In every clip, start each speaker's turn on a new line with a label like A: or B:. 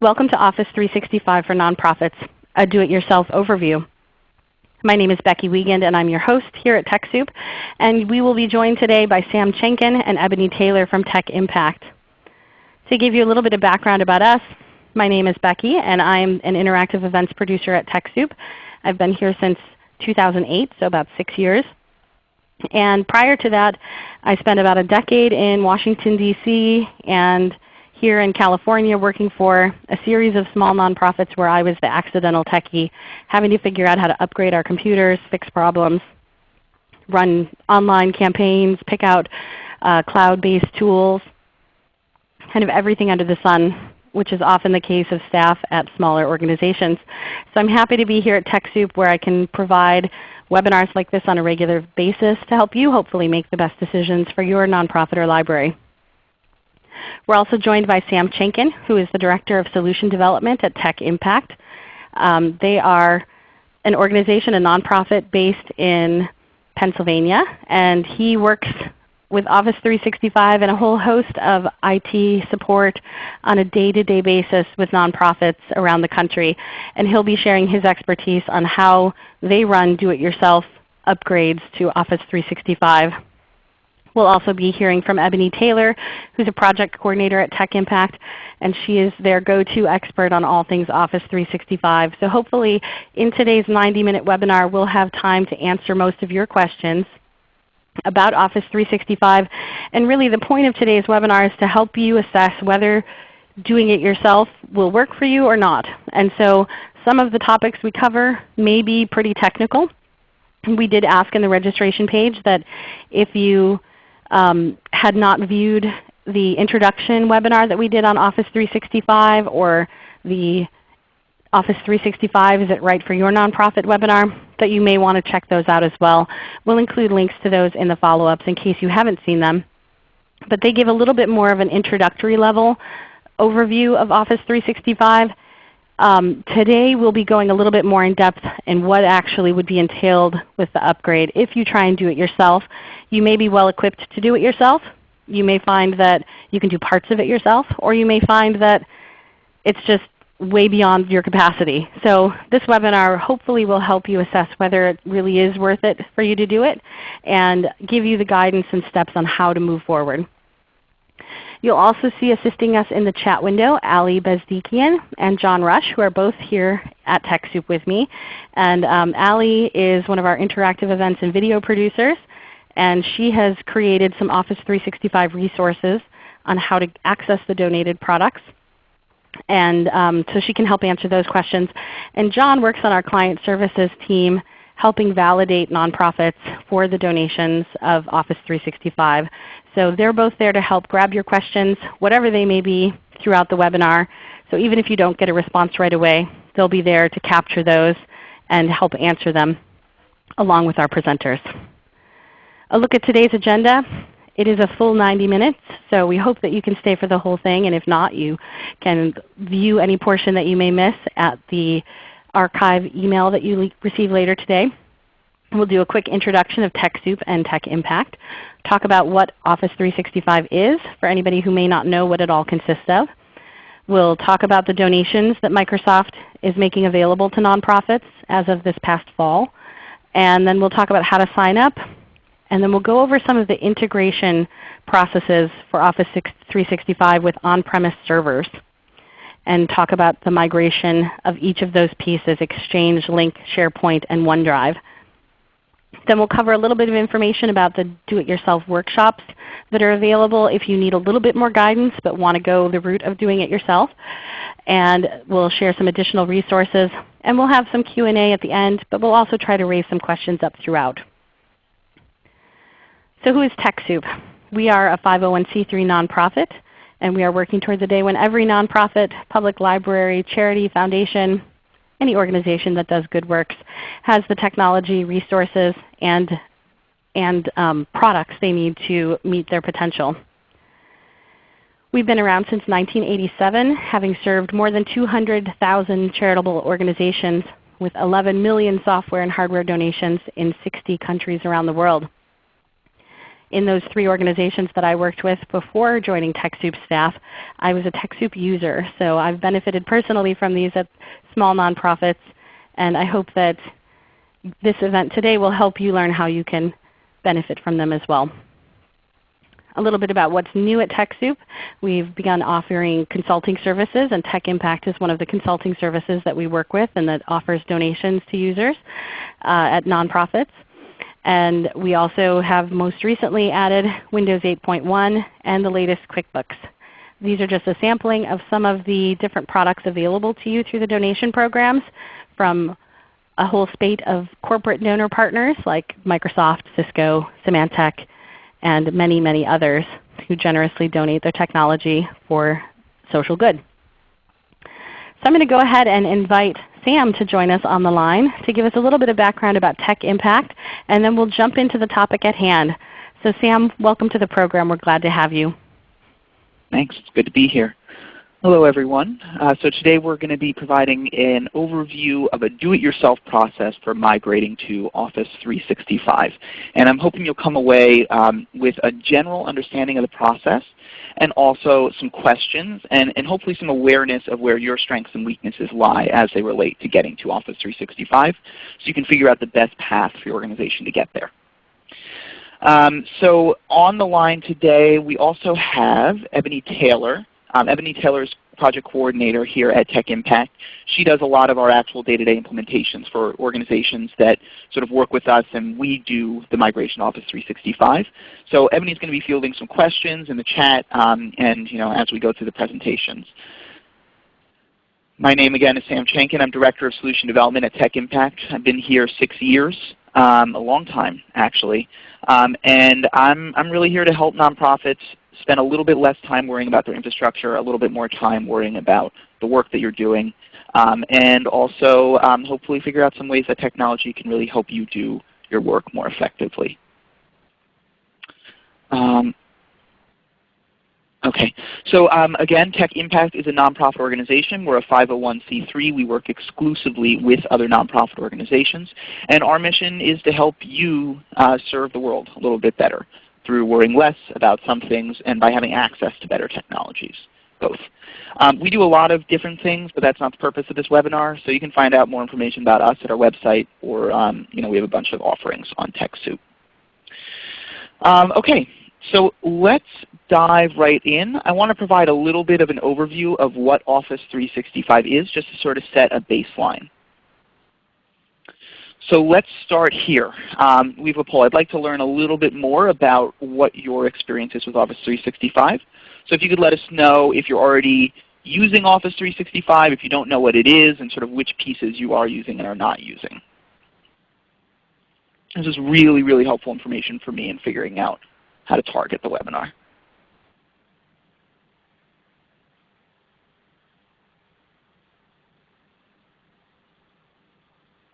A: Welcome to Office 365 for Nonprofits, a do-it-yourself overview. My name is Becky Wiegand and I'm your host here at TechSoup. And we will be joined today by Sam Chenkin and Ebony Taylor from Tech Impact. To give you a little bit of background about us, my name is Becky and I'm an interactive events producer at TechSoup. I've been here since 2008, so about 6 years. And prior to that, I spent about a decade in Washington, D.C. and here in California working for a series of small nonprofits where I was the accidental techie, having to figure out how to upgrade our computers, fix problems, run online campaigns, pick out uh, cloud-based tools, kind of everything under the sun, which is often the case of staff at smaller organizations. So I'm happy to be here at TechSoup where I can provide webinars like this on a regular basis to help you hopefully make the best decisions for your nonprofit or library. We're also joined by Sam Chenkin, who is the Director of Solution Development at Tech Impact. Um, they are an organization, a nonprofit based in Pennsylvania, and he works with Office 365 and a whole host of IT support on a day-to-day -day basis with nonprofits around the country. And he'll be sharing his expertise on how they run do-it-yourself upgrades to Office 365. We'll also be hearing from Ebony Taylor, who's a project coordinator at Tech Impact, and she is their go-to expert on all things Office 365. So hopefully in today's 90-minute webinar we'll have time to answer most of your questions about Office 365. And really the point of today's webinar is to help you assess whether doing it yourself will work for you or not. And so some of the topics we cover may be pretty technical. We did ask in the registration page that if you um, had not viewed the introduction webinar that we did on Office 365 or the Office 365 Is It Right for Your Nonprofit webinar, that you may want to check those out as well. We'll include links to those in the follow-ups in case you haven't seen them. But they give a little bit more of an introductory level overview of Office 365 um, today we'll be going a little bit more in depth in what actually would be entailed with the upgrade. If you try and do it yourself, you may be well equipped to do it yourself. You may find that you can do parts of it yourself, or you may find that it's just way beyond your capacity. So this webinar hopefully will help you assess whether it really is worth it for you to do it and give you the guidance and steps on how to move forward. You'll also see assisting us in the chat window Ali Bezdikian and John Rush who are both here at TechSoup with me. And um, Ali is one of our interactive events and video producers and she has created some Office 365 resources on how to access the donated products. And um, so she can help answer those questions. And John works on our client services team helping validate nonprofits for the donations of Office 365. So they're both there to help grab your questions, whatever they may be, throughout the webinar. So even if you don't get a response right away, they'll be there to capture those and help answer them along with our presenters. A look at today's agenda. It is a full 90 minutes, so we hope that you can stay for the whole thing. And if not, you can view any portion that you may miss at the archive email that you receive later today. We'll do a quick introduction of TechSoup and Tech Impact, talk about what Office 365 is for anybody who may not know what it all consists of. We'll talk about the donations that Microsoft is making available to nonprofits as of this past fall. And then we'll talk about how to sign up. And then we'll go over some of the integration processes for Office 365 with on-premise servers and talk about the migration of each of those pieces, Exchange, Lync, SharePoint, and OneDrive. Then we'll cover a little bit of information about the do-it-yourself workshops that are available if you need a little bit more guidance but want to go the route of doing it yourself. And we'll share some additional resources. And we'll have some Q&A at the end, but we'll also try to raise some questions up throughout. So who is TechSoup? We are a 501c3 nonprofit and we are working towards a day when every nonprofit, public library, charity, foundation, any organization that does good works has the technology, resources, and, and um, products they need to meet their potential. We've been around since 1987, having served more than 200,000 charitable organizations with 11 million software and hardware donations in 60 countries around the world. In those three organizations that I worked with before joining TechSoup staff, I was a TechSoup user. So I've benefited personally from these at small nonprofits, and I hope that this event today will help you learn how you can benefit from them as well. A little bit about what's new at TechSoup. We've begun offering consulting services, and Tech Impact is one of the consulting services that we work with and that offers donations to users uh, at nonprofits. And we also have most recently added Windows 8.1 and the latest QuickBooks. These are just a sampling of some of the different products available to you through the donation programs from a whole spate of corporate donor partners like Microsoft, Cisco, Symantec, and many, many others who generously donate their technology for social good. So I'm going to go ahead and invite Sam to join us on the line to give us a little bit of background about Tech Impact, and then we'll jump into the topic at hand. So Sam, welcome to the program. We're glad to have you.
B: Thanks. It's good to be here. Hello everyone. Uh, so today we're going to be providing an overview of a do-it-yourself process for migrating to Office 365. And I'm hoping you'll come away um, with a general understanding of the process and also some questions and, and hopefully some awareness of where your strengths and weaknesses lie as they relate to getting to Office 365 so you can figure out the best path for your organization to get there. Um, so on the line today we also have Ebony Taylor. Um, Ebony Taylor is project coordinator here at Tech Impact. She does a lot of our actual day-to-day -day implementations for organizations that sort of work with us and we do the migration Office 365. So Ebony is going to be fielding some questions in the chat um, and you know, as we go through the presentations. My name again is Sam Chenkin. I'm Director of Solution Development at Tech Impact. I've been here six years, um, a long time actually. Um, and I'm, I'm really here to help nonprofits spend a little bit less time worrying about their infrastructure, a little bit more time worrying about the work that you're doing, um, and also um, hopefully figure out some ways that technology can really help you do your work more effectively. Um, Okay. So um, again, Tech Impact is a nonprofit organization. We're a 501c3. We work exclusively with other nonprofit organizations. And our mission is to help you uh, serve the world a little bit better through worrying less about some things and by having access to better technologies, both. Um, we do a lot of different things, but that's not the purpose of this webinar. So you can find out more information about us at our website, or um, you know, we have a bunch of offerings on TechSoup. Um, okay, so let's dive right in. I want to provide a little bit of an overview of what Office 365 is, just to sort of set a baseline. So let's start here. Um, we have a poll. I'd like to learn a little bit more about what your experience is with Office 365. So if you could let us know if you're already using Office 365, if you don't know what it is, and sort of which pieces you are using and are not using. This is really, really helpful information for me in figuring out how to target the webinar.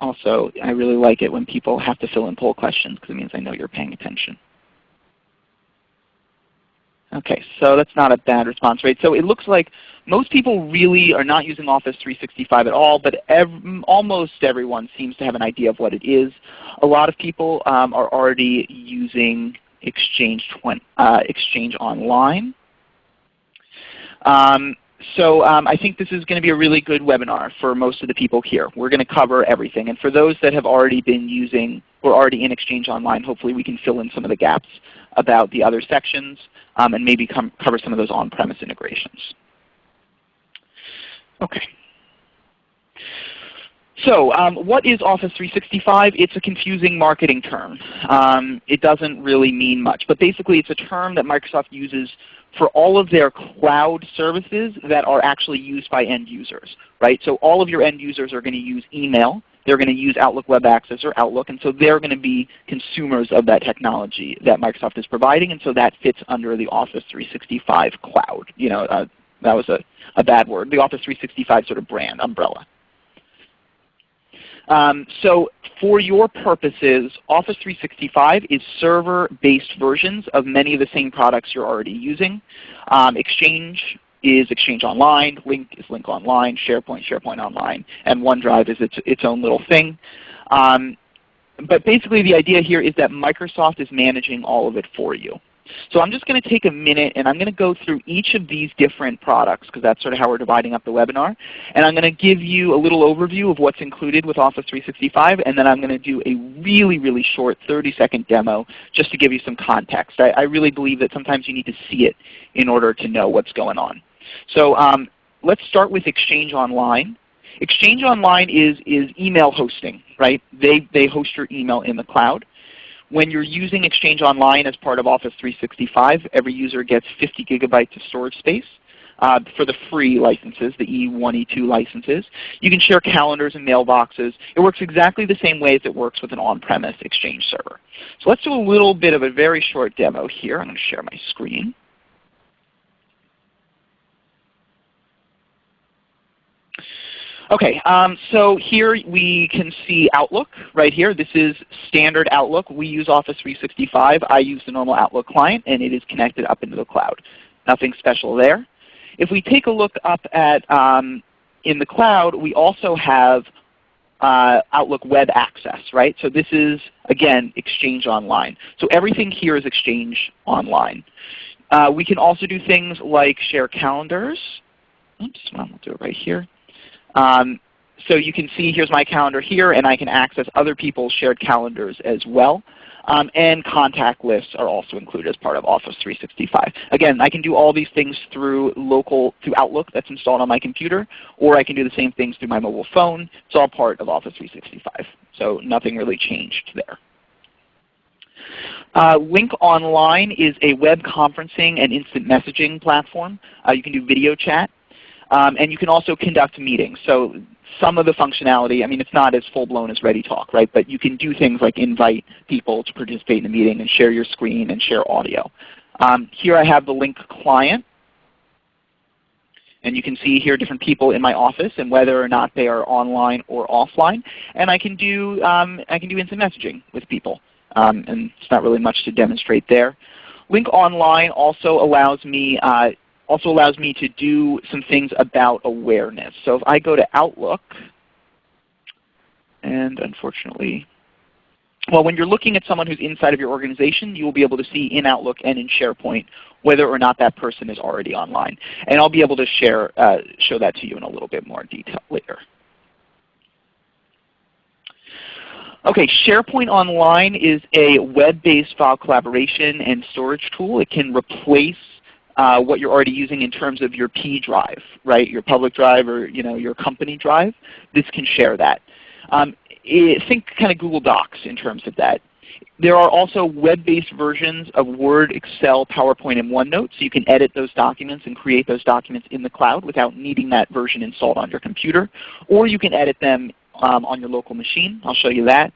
B: Also, I really like it when people have to fill in poll questions because it means I know you're paying attention. Okay, so that's not a bad response rate. So it looks like most people really are not using Office 365 at all, but ev almost everyone seems to have an idea of what it is. A lot of people um, are already using Exchange, uh, Exchange Online. Um, so um, I think this is going to be a really good webinar for most of the people here. We're going to cover everything. And for those that have already been using or already in Exchange Online, hopefully we can fill in some of the gaps about the other sections um, and maybe cover some of those on-premise integrations. Okay. So um, what is Office 365? It's a confusing marketing term. Um, it doesn't really mean much. But basically it's a term that Microsoft uses for all of their cloud services that are actually used by end users. Right? So all of your end users are going to use email. They're going to use Outlook Web Access or Outlook, and so they're going to be consumers of that technology that Microsoft is providing, and so that fits under the Office 365 cloud. You know, uh, that was a, a bad word. The Office 365 sort of brand umbrella. Um, so for your purposes, Office 365 is server-based versions of many of the same products you're already using. Um, Exchange is Exchange Online, Lync is Lync Online, SharePoint, SharePoint Online, and OneDrive is its, its own little thing. Um, but basically the idea here is that Microsoft is managing all of it for you. So I'm just going to take a minute and I'm going to go through each of these different products because that's sort of how we're dividing up the webinar. And I'm going to give you a little overview of what's included with Office 365 and then I'm going to do a really, really short 30 second demo just to give you some context. I, I really believe that sometimes you need to see it in order to know what's going on. So um, let's start with Exchange Online. Exchange Online is, is email hosting. right? They, they host your email in the cloud. When you're using Exchange Online as part of Office 365, every user gets 50 gigabytes of storage space. Uh, for the free licenses, the E1, E2 licenses. You can share calendars and mailboxes. It works exactly the same way as it works with an on-premise Exchange server. So let's do a little bit of a very short demo here. I'm going to share my screen. Okay, um, so here we can see Outlook right here. This is standard Outlook. We use Office 365. I use the normal Outlook client and it is connected up into the cloud. Nothing special there. If we take a look up at um, in the cloud, we also have uh, Outlook Web Access, right? So this is, again, Exchange Online. So everything here is Exchange Online. Uh, we can also do things like share calendars. Oops, well, we'll do it right here. Um, so you can see here's my calendar here, and I can access other people's shared calendars as well. Um, and contact lists are also included as part of Office 365. Again, I can do all these things through local through Outlook that's installed on my computer, or I can do the same things through my mobile phone. It's all part of Office 365. So nothing really changed there. Uh, Lync Online is a web conferencing and instant messaging platform. Uh, you can do video chat. Um, and you can also conduct meetings. So some of the functionality, I mean it's not as full-blown as ReadyTalk, right? but you can do things like invite people to participate in a meeting and share your screen and share audio. Um, here I have the Lync client. And you can see here different people in my office and whether or not they are online or offline. And I can do, um, I can do instant messaging with people. Um, and it's not really much to demonstrate there. Lync Online also allows me uh, also allows me to do some things about awareness. So if I go to Outlook, and unfortunately, well, when you're looking at someone who's inside of your organization, you will be able to see in Outlook and in SharePoint whether or not that person is already online. And I'll be able to share, uh, show that to you in a little bit more detail later. Okay, SharePoint Online is a web-based file collaboration and storage tool. It can replace uh, what you're already using in terms of your P drive, right? Your public drive or you know, your company drive. This can share that. Um, it, think kind of Google Docs in terms of that. There are also web-based versions of Word, Excel, PowerPoint, and OneNote, so you can edit those documents and create those documents in the cloud without needing that version installed on your computer. Or you can edit them um, on your local machine. I'll show you that.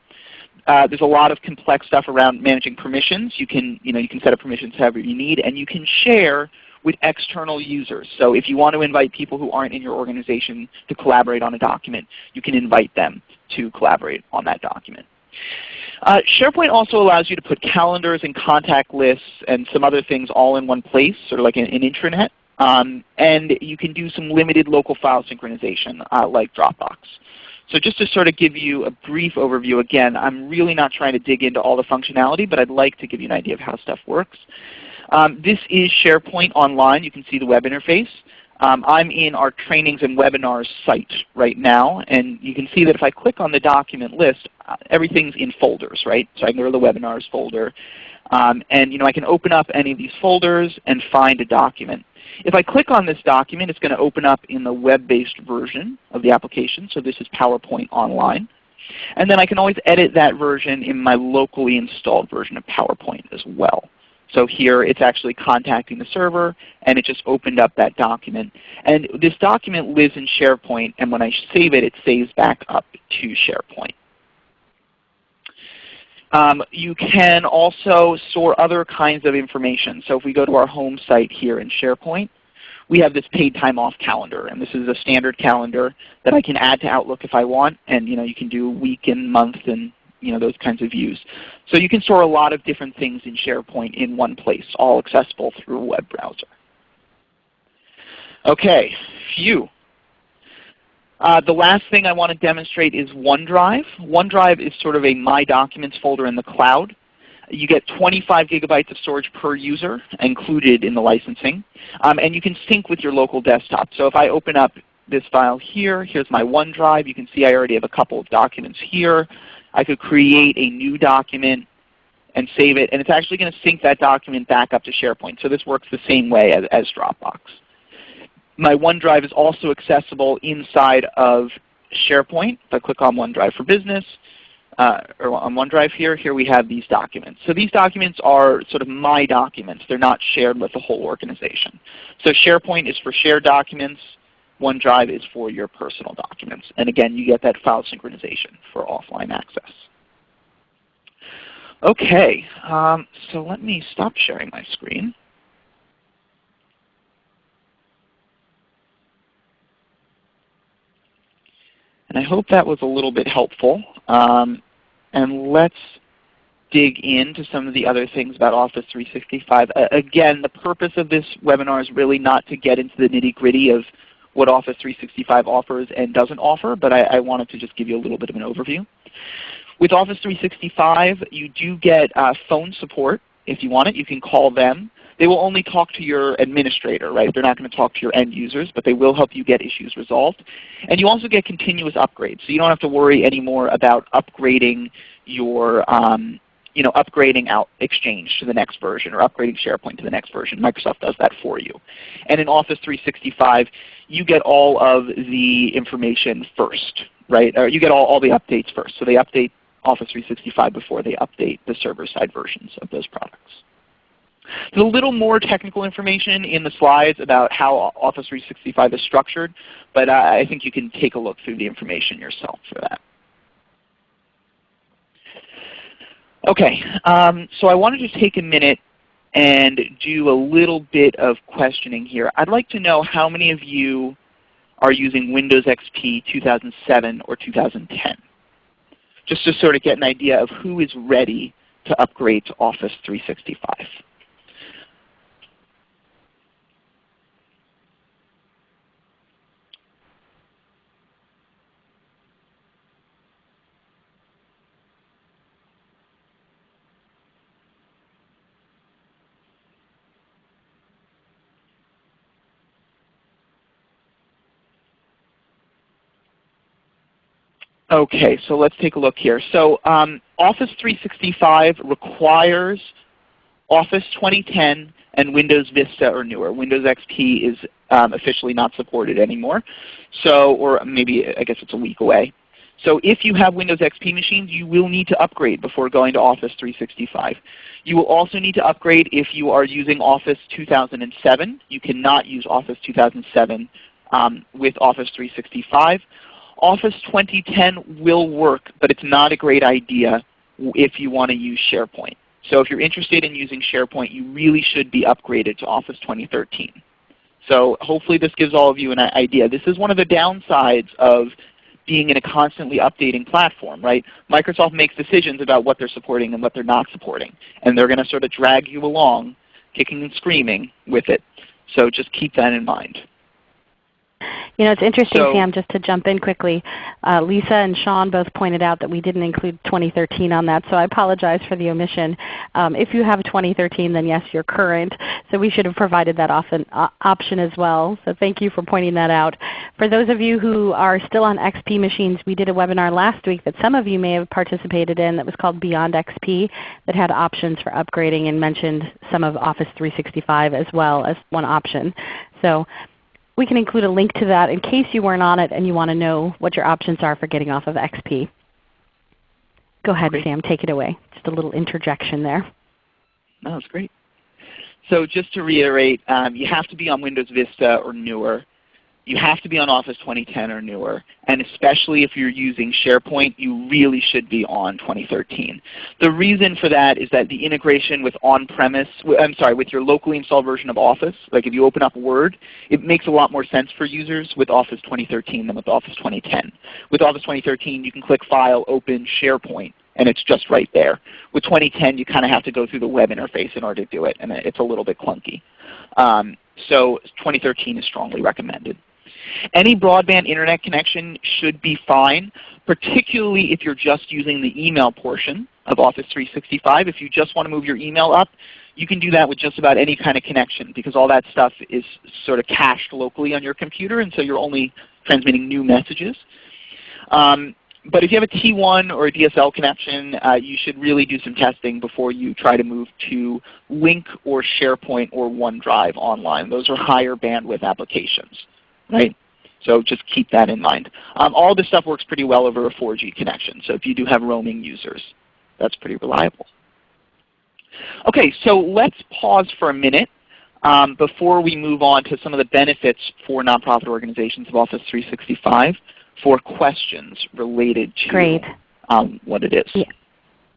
B: Uh, there's a lot of complex stuff around managing permissions. You can, you know, you can set up permissions however you need, and you can share with external users. So if you want to invite people who aren't in your organization to collaborate on a document, you can invite them to collaborate on that document. Uh, SharePoint also allows you to put calendars and contact lists and some other things all in one place, sort of like an, an intranet. Um, and you can do some limited local file synchronization uh, like Dropbox. So just to sort of give you a brief overview, again, I'm really not trying to dig into all the functionality, but I'd like to give you an idea of how stuff works. Um, this is SharePoint Online. You can see the web interface. Um, I'm in our trainings and webinars site right now, and you can see that if I click on the document list, uh, everything's in folders, right? So I can go to the webinars folder, um, and you know I can open up any of these folders and find a document. If I click on this document, it's going to open up in the web-based version of the application. So this is PowerPoint Online. And then I can always edit that version in my locally installed version of PowerPoint as well. So here it's actually contacting the server, and it just opened up that document. And this document lives in SharePoint, and when I save it, it saves back up to SharePoint. Um, you can also store other kinds of information. So if we go to our home site here in SharePoint, we have this paid time off calendar. And this is a standard calendar that I can add to Outlook if I want. And you know, you can do week and month and you know, those kinds of views. So you can store a lot of different things in SharePoint in one place, all accessible through a web browser. Okay, phew. Uh, the last thing I want to demonstrate is OneDrive. OneDrive is sort of a My Documents folder in the cloud. You get 25 gigabytes of storage per user included in the licensing. Um, and you can sync with your local desktop. So if I open up this file here, here's my OneDrive. You can see I already have a couple of documents here. I could create a new document and save it. And it's actually going to sync that document back up to SharePoint. So this works the same way as, as Dropbox. My OneDrive is also accessible inside of SharePoint. If I click on OneDrive for Business, uh, or on OneDrive here, here we have these documents. So these documents are sort of my documents. They're not shared with the whole organization. So SharePoint is for shared documents. OneDrive is for your personal documents. And again, you get that file synchronization for offline access. Okay, um, so let me stop sharing my screen. And I hope that was a little bit helpful. Um, and let's dig into some of the other things about Office 365. Uh, again, the purpose of this webinar is really not to get into the nitty gritty of what Office 365 offers and doesn't offer, but I, I, wanted to just give you a little bit of an overview. With Office 365, you do get uh, phone support if you want it. You can call them. They will only talk to your administrator, right? They're not going to talk to your end users, but they will help you get issues resolved. And you also get continuous upgrades. So you don't have to worry anymore about upgrading your um, you know, upgrading out Exchange to the next version or upgrading SharePoint to the next version. Microsoft does that for you. And in Office 365, you get all of the information first, right? Or you get all, all the updates first. So they update Office 365 before they update the server-side versions of those products. There's a little more technical information in the slides about how Office 365 is structured, but uh, I think you can take a look through the information yourself for that. Okay, um, so I wanted to just take a minute and do a little bit of questioning here. I'd like to know how many of you are using Windows XP 2007 or 2010? Just to sort of get an idea of who is ready to upgrade to Office 365. Okay, so let's take a look here. So um, Office 365 requires Office 2010 and Windows Vista or newer. Windows XP is um, officially not supported anymore. So, or maybe I guess it's a week away. So if you have Windows XP machines, you will need to upgrade before going to Office 365. You will also need to upgrade if you are using Office 2007. You cannot use Office 2007 um, with Office 365. Office 2010 will work, but it's not a great idea if you want to use SharePoint. So if you're interested in using SharePoint, you really should be upgraded to Office 2013. So hopefully this gives all of you an idea. This is one of the downsides of being in a constantly updating platform, right? Microsoft makes decisions about what they're supporting and what they're not supporting. And they're going to sort of drag you along, kicking and screaming with it. So just keep that in mind.
A: You know, it's interesting, so, Sam, just to jump in quickly. Uh, Lisa and Sean both pointed out that we didn't include 2013 on that, so I apologize for the omission. Um, if you have 2013, then yes, you're current. So we should have provided that often, uh, option as well. So thank you for pointing that out. For those of you who are still on XP machines, we did a webinar last week that some of you may have participated in that was called Beyond XP that had options for upgrading and mentioned some of Office 365 as well as one option. So we can include a link to that in case you weren't on it and you want to know what your options are for getting off of XP. Go ahead, great. Sam. Take it away. Just a little interjection there.
B: That was great. So just to reiterate, um, you have to be on Windows Vista or newer you have to be on Office 2010 or newer. And especially if you're using SharePoint, you really should be on 2013. The reason for that is that the integration with on-premise, I'm sorry, with your locally installed version of Office, like if you open up Word, it makes a lot more sense for users with Office 2013 than with Office 2010. With Office 2013, you can click File, Open, SharePoint, and it's just right there. With 2010, you kind of have to go through the web interface in order to do it, and it's a little bit clunky. Um, so 2013 is strongly recommended. Any broadband internet connection should be fine, particularly if you're just using the email portion of Office 365. If you just want to move your email up, you can do that with just about any kind of connection because all that stuff is sort of cached locally on your computer and so you're only transmitting new messages. Um, but if you have a T1 or a DSL connection, uh, you should really do some testing before you try to move to Lync or SharePoint or OneDrive online. Those are higher bandwidth applications. Right? So just keep that in mind. Um, all this stuff works pretty well over a 4G connection. So if you do have roaming users, that's pretty reliable. Okay, so let's pause for a minute um, before we move on to some of the benefits for nonprofit organizations of Office 365 for questions related to um, what it is.
A: Yeah.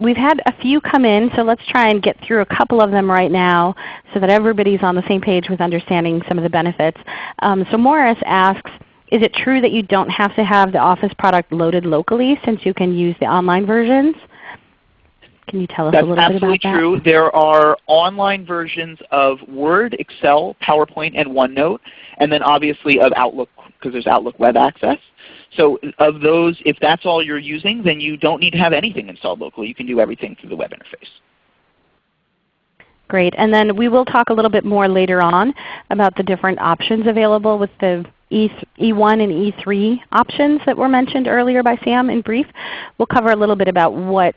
A: We've had a few come in, so let's try and get through a couple of them right now so that everybody's on the same page with understanding some of the benefits. Um, so Morris asks, is it true that you don't have to have the Office product loaded locally since you can use the online versions? Can you tell us
B: That's
A: a little bit about that?
B: That's absolutely true. There are online versions of Word, Excel, PowerPoint, and OneNote, and then obviously of Outlook because there's Outlook Web Access. So of those, if that's all you're using, then you don't need to have anything installed locally. You can do everything through the web interface.
A: Great. And then we will talk a little bit more later on about the different options available with the E E1 and E3 options that were mentioned earlier by Sam in brief. We'll cover a little bit about what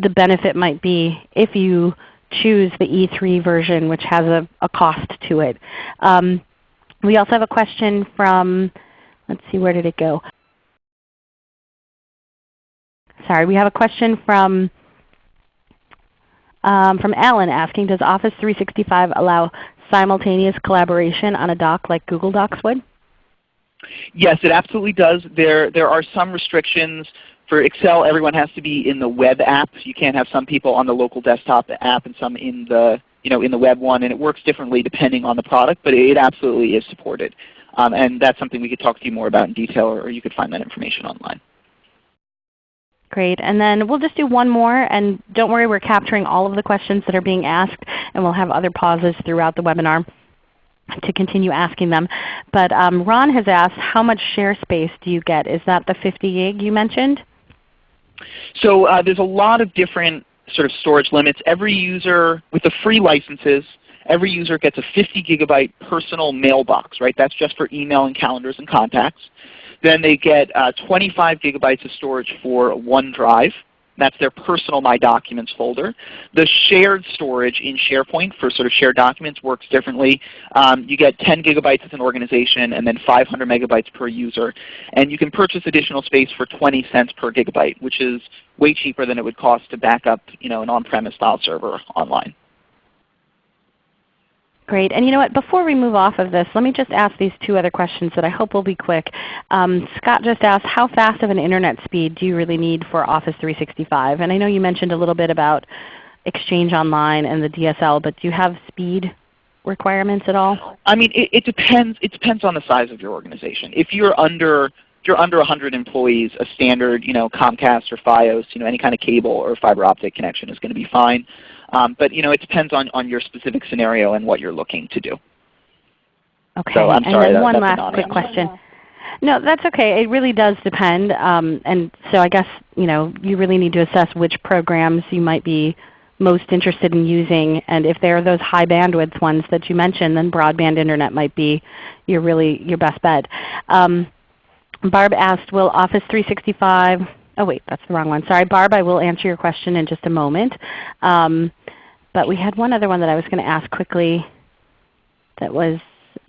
A: the benefit might be if you choose the E3 version which has a, a cost to it. Um, we also have a question from, let's see, where did it go? Sorry, we have a question from um, from Alan asking, does Office 365 allow simultaneous collaboration on a doc like Google Docs would?
B: Yes, it absolutely does. There, there are some restrictions. For Excel, everyone has to be in the web app. You can't have some people on the local desktop app and some in the, you know, in the web one. And it works differently depending on the product, but it absolutely is supported. Um, and that's something we could talk to you more about in detail, or you could find that information online.
A: Great. And then we'll just do one more. And don't worry, we're capturing all of the questions that are being asked, and we'll have other pauses throughout the webinar to continue asking them. But um, Ron has asked, how much share space do you get? Is that the 50 gig you mentioned?
B: So uh, there's a lot of different sort of storage limits. Every user, with the free licenses, every user gets a 50 gigabyte personal mailbox. Right? That's just for email and calendars and contacts. Then they get uh, 25 gigabytes of storage for OneDrive. That's their personal My Documents folder. The shared storage in SharePoint for sort of shared documents works differently. Um, you get 10 gigabytes as an organization and then 500 megabytes per user. And you can purchase additional space for 20 cents per gigabyte, which is way cheaper than it would cost to back up you know, an on-premise style server online.
A: Great. And you know what, before we move off of this, let me just ask these two other questions that I hope will be quick. Um, Scott just asked, how fast of an Internet speed do you really need for Office 365? And I know you mentioned a little bit about Exchange Online and the DSL, but do you have speed requirements at all?
B: I mean, it, it depends. It depends on the size of your organization. If you're under if you're under 100 employees, a standard you know, Comcast or FiOS, you know, any kind of cable or fiber optic connection is going to be fine. Um, but you know, it depends on, on your specific scenario and what you're looking to do.
A: Okay.
B: So I'm
A: and
B: sorry,
A: then
B: that,
A: one last quick question. No, that's okay. It really does depend. Um, and so I guess you know you really need to assess which programs you might be most interested in using. And if there are those high bandwidth ones that you mentioned, then broadband internet might be your really your best bet. Um, Barb asked, will Office 365 Oh wait, that's the wrong one. Sorry, Barb, I will answer your question in just a moment. Um, but we had one other one that I was going to ask quickly that was,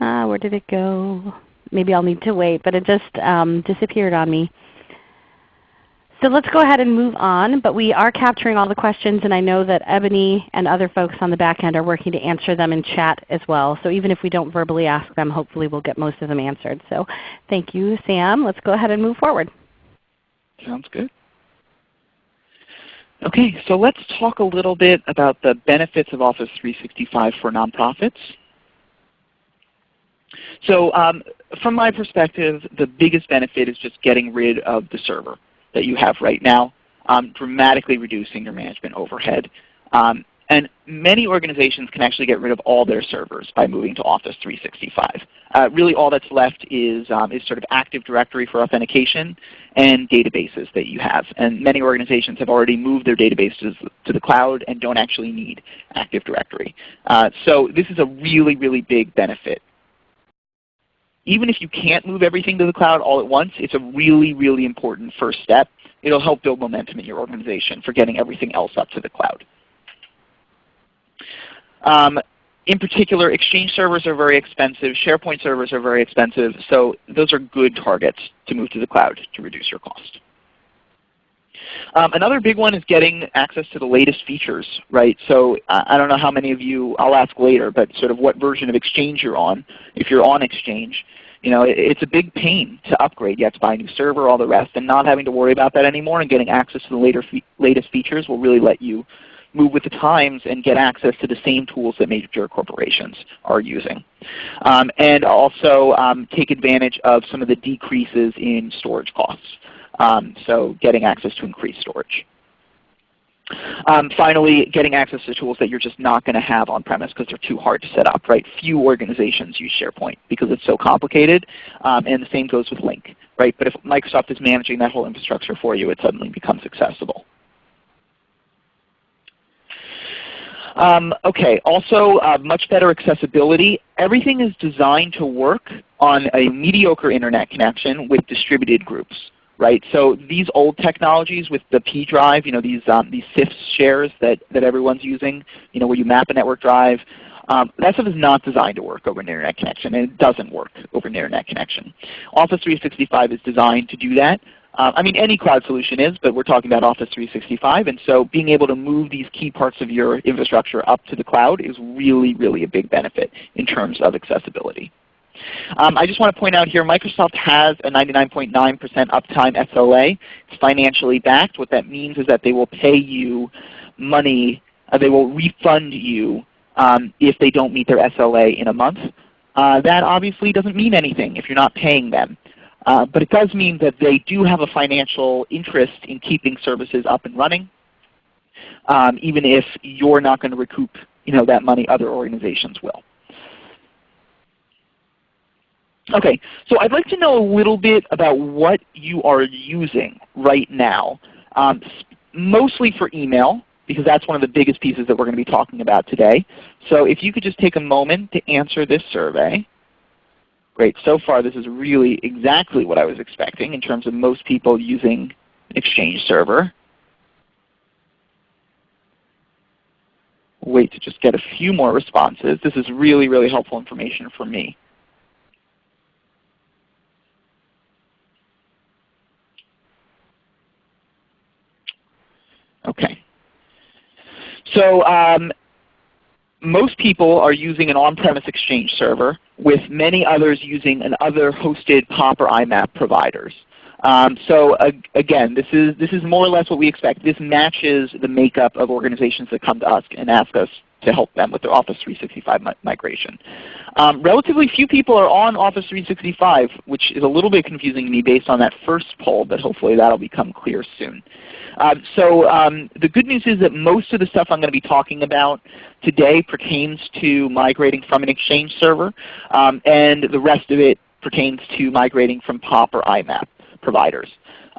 A: uh, where did it go? Maybe I'll need to wait, but it just um, disappeared on me. So let's go ahead and move on. But we are capturing all the questions, and I know that Ebony and other folks on the back end are working to answer them in chat as well. So even if we don't verbally ask them, hopefully we'll get most of them answered. So thank you, Sam. Let's go ahead and move forward.
B: Sounds good. Okay, so let's talk a little bit about the benefits of Office 365 for nonprofits. So um, from my perspective, the biggest benefit is just getting rid of the server that you have right now, um, dramatically reducing your management overhead. Um, And many organizations can actually get rid of all their servers by moving to Office 365. Uh, really all that's left is, um, is sort of Active Directory for authentication and databases that you have. And many organizations have already moved their databases to the cloud and don't actually need Active Directory. Uh, so this is a really, really big benefit even if you can't move everything to the cloud all at once, it's a really, really important first step. It will help build momentum in your organization for getting everything else up to the cloud. Um, in particular, Exchange servers are very expensive. SharePoint servers are very expensive. So those are good targets to move to the cloud to reduce your cost. Um, another big one is getting access to the latest features, right? So uh, I don't know how many of you, I'll ask later, but sort of what version of Exchange you're on. If you're on Exchange, you know, it, it's a big pain to upgrade. You have to buy a new server, all the rest, and not having to worry about that anymore and getting access to the later fe latest features will really let you move with the times and get access to the same tools that major corporations are using. Um, and also um, take advantage of some of the decreases in storage costs. Um, so getting access to increased storage. Um, finally, getting access to tools that you're just not going to have on-premise because they're too hard to set up. Right? Few organizations use SharePoint because it's so complicated, um, and the same goes with Lync. Right? But if Microsoft is managing that whole infrastructure for you, it suddenly becomes accessible. Um, okay, also uh, much better accessibility. Everything is designed to work on a mediocre Internet connection with distributed groups right? So these old technologies with the P drive, you know, these um, these CIFS shares that that everyone's using, you know, where you map a network drive, um, that stuff is not designed to work over an Internet connection, and it doesn't work over an Internet connection. Office 365 is designed to do that. Uh, I mean, any cloud solution is, but we're talking about Office 365. And so being able to move these key parts of your infrastructure up to the cloud is really, really a big benefit in terms of accessibility. Um, I just want to point out here Microsoft has a 99.9% .9 uptime SLA. It's financially backed. What that means is that they will pay you money, uh, they will refund you um, if they don't meet their SLA in a month. Uh, that obviously doesn't mean anything if you're not paying them. Uh, but it does mean that they do have a financial interest in keeping services up and running, um, even if you're not going to recoup you know, that money, other organizations will. Okay, so I'd like to know a little bit about what you are using right now, um, mostly for email, because that's one of the biggest pieces that we're going to be talking about today. So if you could just take a moment to answer this survey. Great. So far this is really exactly what I was expecting in terms of most people using Exchange Server. Wait to just get a few more responses. This is really, really helpful information for me. Okay. So um, most people are using an on-premise Exchange server with many others using an other hosted POP or IMAP providers. Um, so uh, again, this is, this is more or less what we expect. This matches the makeup of organizations that come to us and ask us to help them with their Office 365 mi migration. Um, relatively few people are on Office 365, which is a little bit confusing to me based on that first poll, but hopefully that will become clear soon. Um, so um, the good news is that most of the stuff I'm going to be talking about today pertains to migrating from an Exchange server, um, and the rest of it pertains to migrating from POP or IMAP providers.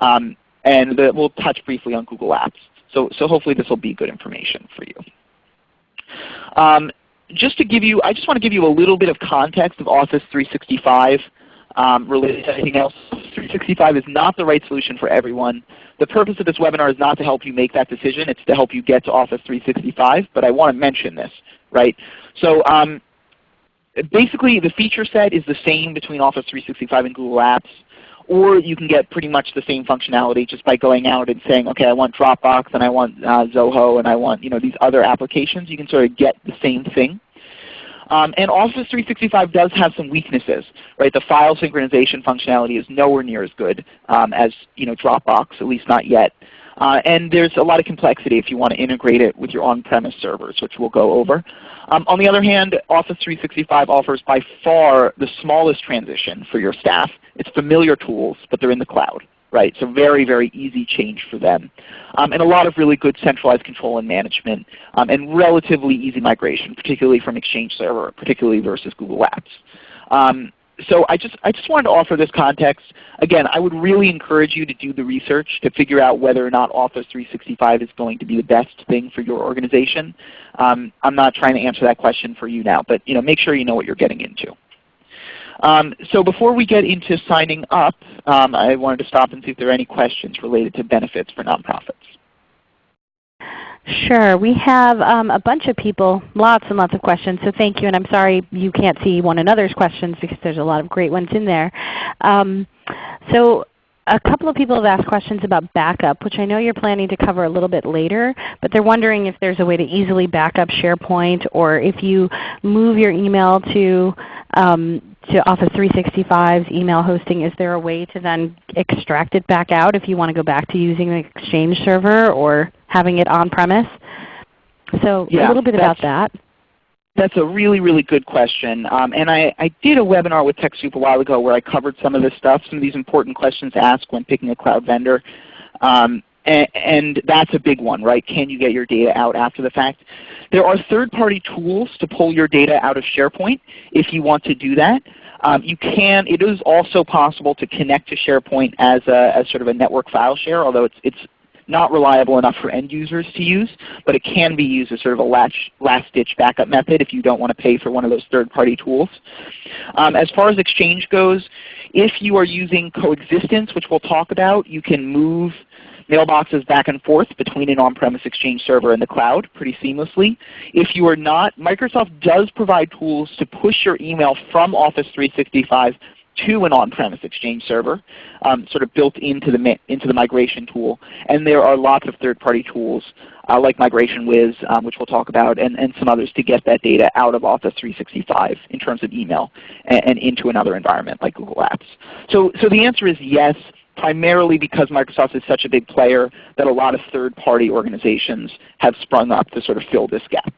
B: Um, and the, we'll touch briefly on Google Apps. So, so hopefully this will be good information for you. Um, just to give you, I just want to give you a little bit of context of Office 365 um, related to anything else. 365 is not the right solution for everyone. The purpose of this webinar is not to help you make that decision. It's to help you get to Office 365. But I want to mention this. right? So um, basically the feature set is the same between Office 365 and Google Apps. Or you can get pretty much the same functionality just by going out and saying, okay, I want Dropbox and I want uh, Zoho and I want you know, these other applications. You can sort of get the same thing. Um, and Office 365 does have some weaknesses. Right? The file synchronization functionality is nowhere near as good um, as you know, Dropbox, at least not yet. Uh, and there's a lot of complexity if you want to integrate it with your on-premise servers, which we'll go over. Um, on the other hand, Office 365 offers by far the smallest transition for your staff. It's familiar tools, but they're in the cloud. Right? So very, very easy change for them. Um, and a lot of really good centralized control and management um, and relatively easy migration, particularly from Exchange Server, particularly versus Google Apps. Um, so I just, I just wanted to offer this context. Again, I would really encourage you to do the research to figure out whether or not Office 365 is going to be the best thing for your organization. Um, I'm not trying to answer that question for you now, but you know, make sure you know what you're getting into. Um, so before we get into signing up, um, I wanted to stop and see if there are any questions related to benefits for nonprofits.
A: Sure. We have um, a bunch of people, lots and lots of questions, so thank you. And I'm sorry you can't see one another's questions because there's a lot of great ones in there. Um, so a couple of people have asked questions about backup, which I know you're planning to cover a little bit later, but they're wondering if there's a way to easily back up SharePoint or if you move your email to, um, to Office 365's email hosting, is there a way to then extract it back out if you want to go back to using the Exchange server or having it on-premise? So
B: yeah,
A: a little bit about that.
B: That's a really, really good question. Um, and I, I, did a webinar with TechSoup a while ago where I covered some of this stuff, some of these important questions to ask when picking a cloud vendor. Um, and, and, that's a big one, right? Can you get your data out after the fact? There are third-party tools to pull your data out of SharePoint if you want to do that. Um, you can, it is also possible to connect to SharePoint as, a, as sort of a network file share, although it's, it's not reliable enough for end users to use, but it can be used as sort of a last-ditch backup method if you don't want to pay for one of those third-party tools. Um, as far as Exchange goes, if you are using coexistence, which we'll talk about, you can move mailboxes back and forth between an on-premise Exchange server and the cloud pretty seamlessly. If you are not, Microsoft does provide tools to push your email from Office 365 to an on-premise Exchange server, um, sort of built into the, into the migration tool. And there are lots of third-party tools uh, like MigrationWiz, um, which we'll talk about, and, and some others to get that data out of Office 365 in terms of email and, and into another environment like Google Apps. So, so the answer is yes, primarily because Microsoft is such a big player that a lot of third-party organizations have sprung up to sort of fill this gap.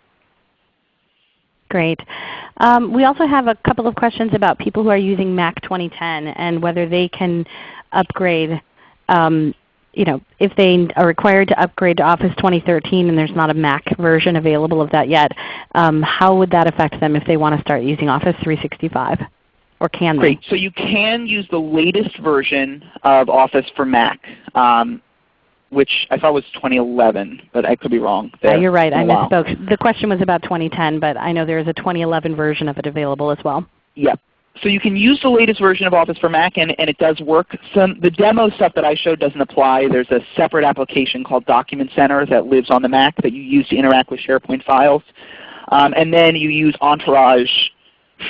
A: Great. Um, we also have a couple of questions about people who are using Mac 2010 and whether they can upgrade um, you know, if they are required to upgrade to Office 2013 and there's not a Mac version available of that yet, um, how would that affect them if they want to start using Office 365? Or can they?
B: Great. So you can use the latest version of Office for Mac. Um, which I thought was 2011, but I could be wrong.
A: Yeah, you're right. I misspoke. The question was about 2010, but I know there is a 2011 version of it available as well.
B: Yep. So you can use the latest version of Office for Mac, and, and it does work. Some, the demo stuff that I showed doesn't apply. There's a separate application called Document Center that lives on the Mac that you use to interact with SharePoint files. Um, and then you use Entourage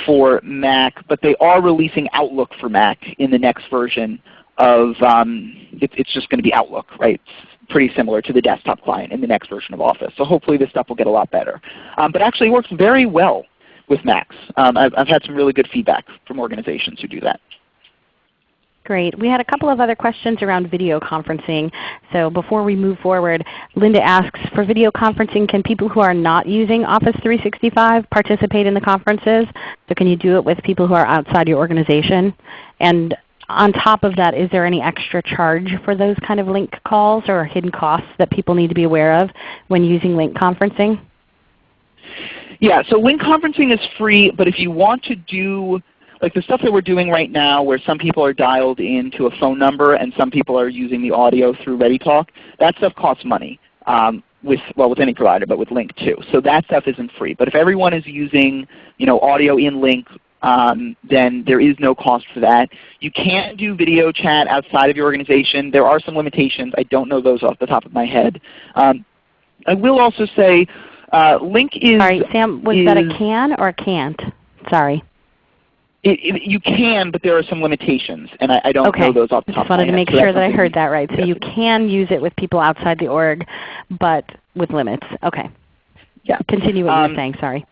B: for Mac, but they are releasing Outlook for Mac in the next version of um, it, it's just going to be Outlook, right? It's pretty similar to the desktop client in the next version of Office. So hopefully this stuff will get a lot better. Um, but actually it works very well with Macs. Um, I've, I've had some really good feedback from organizations who do that.
A: Great. We had a couple of other questions around video conferencing. So before we move forward, Linda asks, for video conferencing, can people who are not using Office 365 participate in the conferences? So can you do it with people who are outside your organization? And on top of that, is there any extra charge for those kind of Lync calls or hidden costs that people need to be aware of when using Lync conferencing?
B: Yeah, so Lync conferencing is free, but if you want to do like the stuff that we're doing right now where some people are dialed into a phone number and some people are using the audio through ReadyTalk, that stuff costs money. Um, with well with any provider, but with Lync too. So that stuff isn't free. But if everyone is using you know audio in Lync, um, then there is no cost for that. You can do video chat outside of your organization. There are some limitations. I don't know those off the top of my head. Um, I will also say uh, Lync is
A: Sorry, Sam, was that a can or a can't? Sorry.
B: It, it, you can, but there are some limitations, and I, I don't
A: okay.
B: know those off the top
A: I just wanted
B: to
A: make
B: head,
A: sure that I heard that right. So you can use it with people outside the org, but with limits. Okay.
B: Yeah.
A: Continue what
B: um,
A: you were saying. Sorry.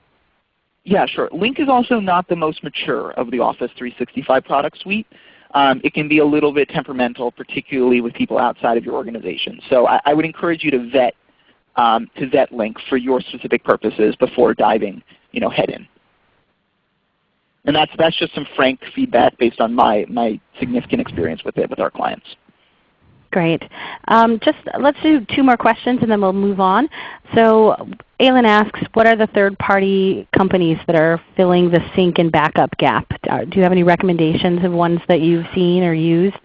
B: Yeah, sure. Lync is also not the most mature of the Office 365 product suite. Um, it can be a little bit temperamental, particularly with people outside of your organization. So I, I would encourage you to vet um, to vet Lync for your specific purposes before diving you know, head in. And that's, that's just some frank feedback based on my, my significant experience with it with our clients.
A: Great. Um, just let's do two more questions and then we'll move on. So Aylin asks, what are the third-party companies that are filling the sync and backup gap? Uh, do you have any recommendations of ones that you've seen or used?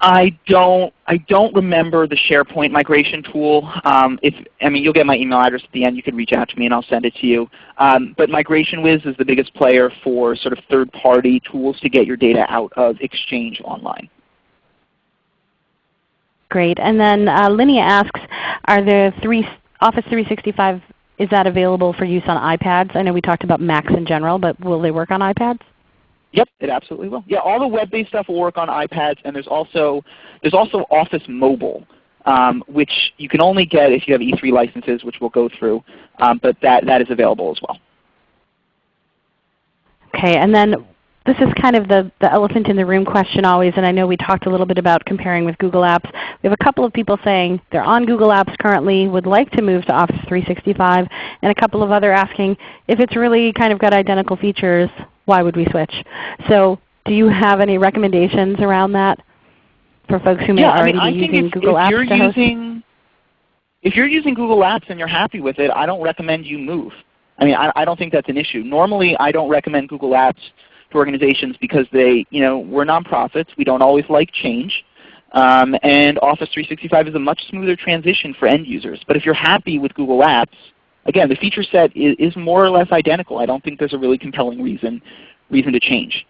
B: I don't I don't remember the SharePoint migration tool. Um, if I mean you'll get my email address at the end. You can reach out to me and I'll send it to you. Um, but MigrationWiz is the biggest player for sort of third-party tools to get your data out of Exchange Online.
A: Great. And then uh, Linnea asks, are there three Office 365 is that available for use on iPads? I know we talked about Macs in general, but will they work on iPads?
B: Yep, it absolutely will. Yeah, all the web-based stuff will work on iPads, and there's also there's also Office Mobile, um, which you can only get if you have E3 licenses, which we'll go through, um, but that that is available as well.
A: Okay, and then this is kind of the, the elephant in the room question always, and I know we talked a little bit about comparing with Google Apps. We have a couple of people saying they're on Google Apps currently, would like to move to Office 365, and a couple of other asking if it's really kind of got identical features, why would we switch? So do you have any recommendations around that for folks who may
B: yeah,
A: already
B: I mean,
A: be using
B: if,
A: Google
B: if
A: Apps
B: you're using, If you're using Google Apps and you're happy with it, I don't recommend you move. I mean, I, I don't think that's an issue. Normally I don't recommend Google Apps to organizations because they, you know, we're nonprofits. We don't always like change. Um, and Office 365 is a much smoother transition for end users. But if you're happy with Google Apps, again, the feature set is, is more or less identical. I don't think there's a really compelling reason, reason to change.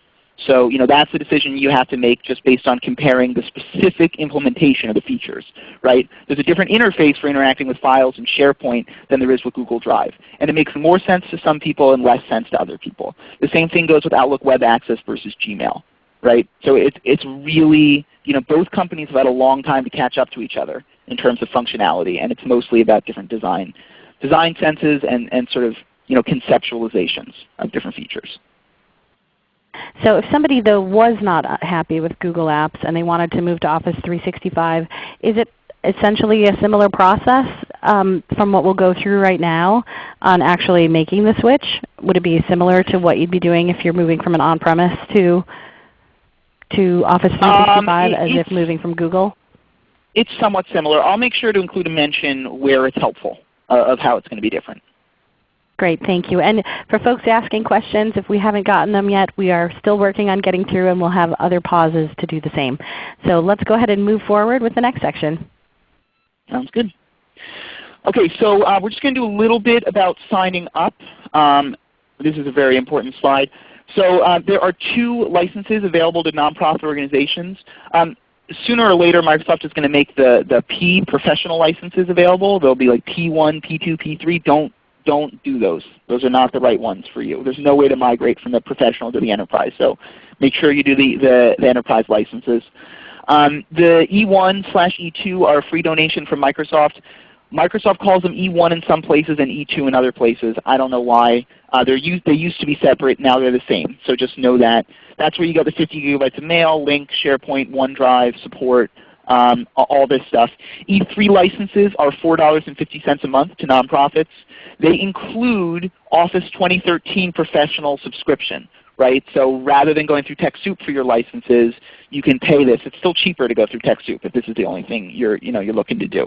B: So you know, that's the decision you have to make just based on comparing the specific implementation of the features. Right? There's a different interface for interacting with files in SharePoint than there is with Google Drive. And it makes more sense to some people and less sense to other people. The same thing goes with Outlook Web Access versus Gmail. Right? So it's, it's really, you know, both companies have had a long time to catch up to each other in terms of functionality, and it's mostly about different design, design senses and, and sort of you know, conceptualizations of different features.
A: So if somebody though was not uh, happy with Google Apps and they wanted to move to Office 365, is it essentially a similar process um, from what we'll go through right now on actually making the switch? Would it be similar to what you'd be doing if you're moving from an on-premise to, to Office 365
B: um,
A: as if moving from Google?
B: It's somewhat similar. I'll make sure to include a mention where it's helpful of how it's going to be different.
A: Great, thank you. And for folks asking questions, if we haven't gotten them yet, we are still working on getting through and we'll have other pauses to do the same. So let's go ahead and move forward with the next section.
B: Sounds good. Okay, so uh, we're just going to do a little bit about signing up. Um, this is a very important slide. So uh, there are two licenses available to nonprofit organizations. Um, sooner or later Microsoft is going to make the, the P professional licenses available. They'll be like P1, P2, P3. Don't don't do those. Those are not the right ones for you. There's no way to migrate from the professional to the enterprise. So make sure you do the, the, the enterprise licenses. Um, the E1 slash E2 are a free donation from Microsoft. Microsoft calls them E1 in some places and E2 in other places. I don't know why. Uh, they're used, they used to be separate. Now they're the same. So just know that. That's where you get the 50 gigabytes of mail, Lync, SharePoint, OneDrive, support, um, all this stuff. E3 licenses are $4.50 a month to nonprofits. They include Office 2013 Professional subscription. Right? So rather than going through TechSoup for your licenses, you can pay this. It's still cheaper to go through TechSoup if this is the only thing you're, you know, you're looking to do.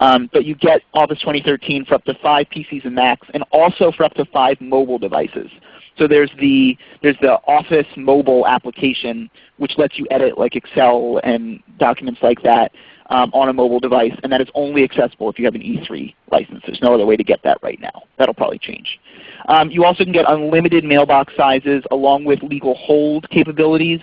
B: Um, but you get Office 2013 for up to 5 PCs and Macs and also for up to 5 mobile devices. So there's the, there's the Office mobile application which lets you edit like Excel and documents like that um, on a mobile device, and that is only accessible if you have an E3 license. There's no other way to get that right now. That will probably change. Um, you also can get unlimited mailbox sizes along with legal hold capabilities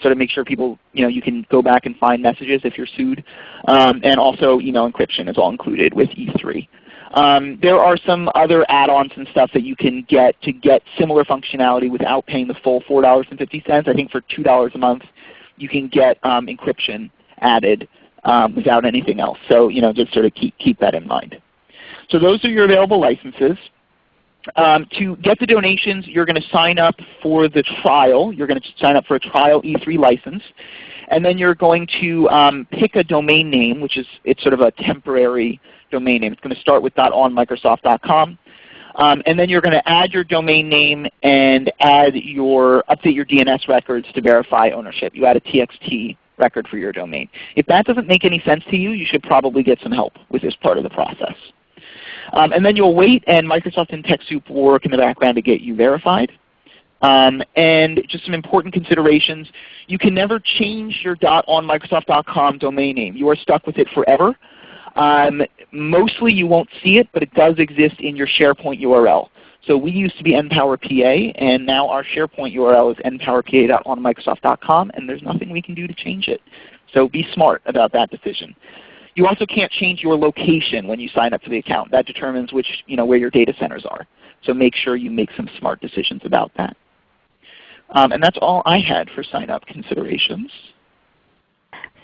B: sort of make sure people, you know, you can go back and find messages if you're sued. Um, and also email encryption is all included with E3. Um, there are some other add-ons and stuff that you can get to get similar functionality without paying the full $4.50. I think for $2 a month you can get um, encryption added um, without anything else. So you know, just sort of keep, keep that in mind. So those are your available licenses. Um, to get the donations, you're going to sign up for the trial. You're going to sign up for a trial E3 license. And then you're going to um, pick a domain name, which is it's sort of a temporary domain name. It's going to start with .onmicrosoft.com. Um, and then you're going to add your domain name and add your update your DNS records to verify ownership. You add a TXT record for your domain. If that doesn't make any sense to you, you should probably get some help with this part of the process. Um, and then you'll wait and Microsoft and TechSoup will work in the background to get you verified. Um, and just some important considerations. You can never change your dot .onmicrosoft.com domain name. You are stuck with it forever. Um, mostly you won't see it, but it does exist in your SharePoint URL. So we used to be NPowerPA, and now our SharePoint URL is npowerpa.onmicrosoft.com, and there's nothing we can do to change it. So be smart about that decision. You also can't change your location when you sign up for the account. That determines which, you know, where your data centers are. So make sure you make some smart decisions about that. Um, and that's all I had for sign up considerations.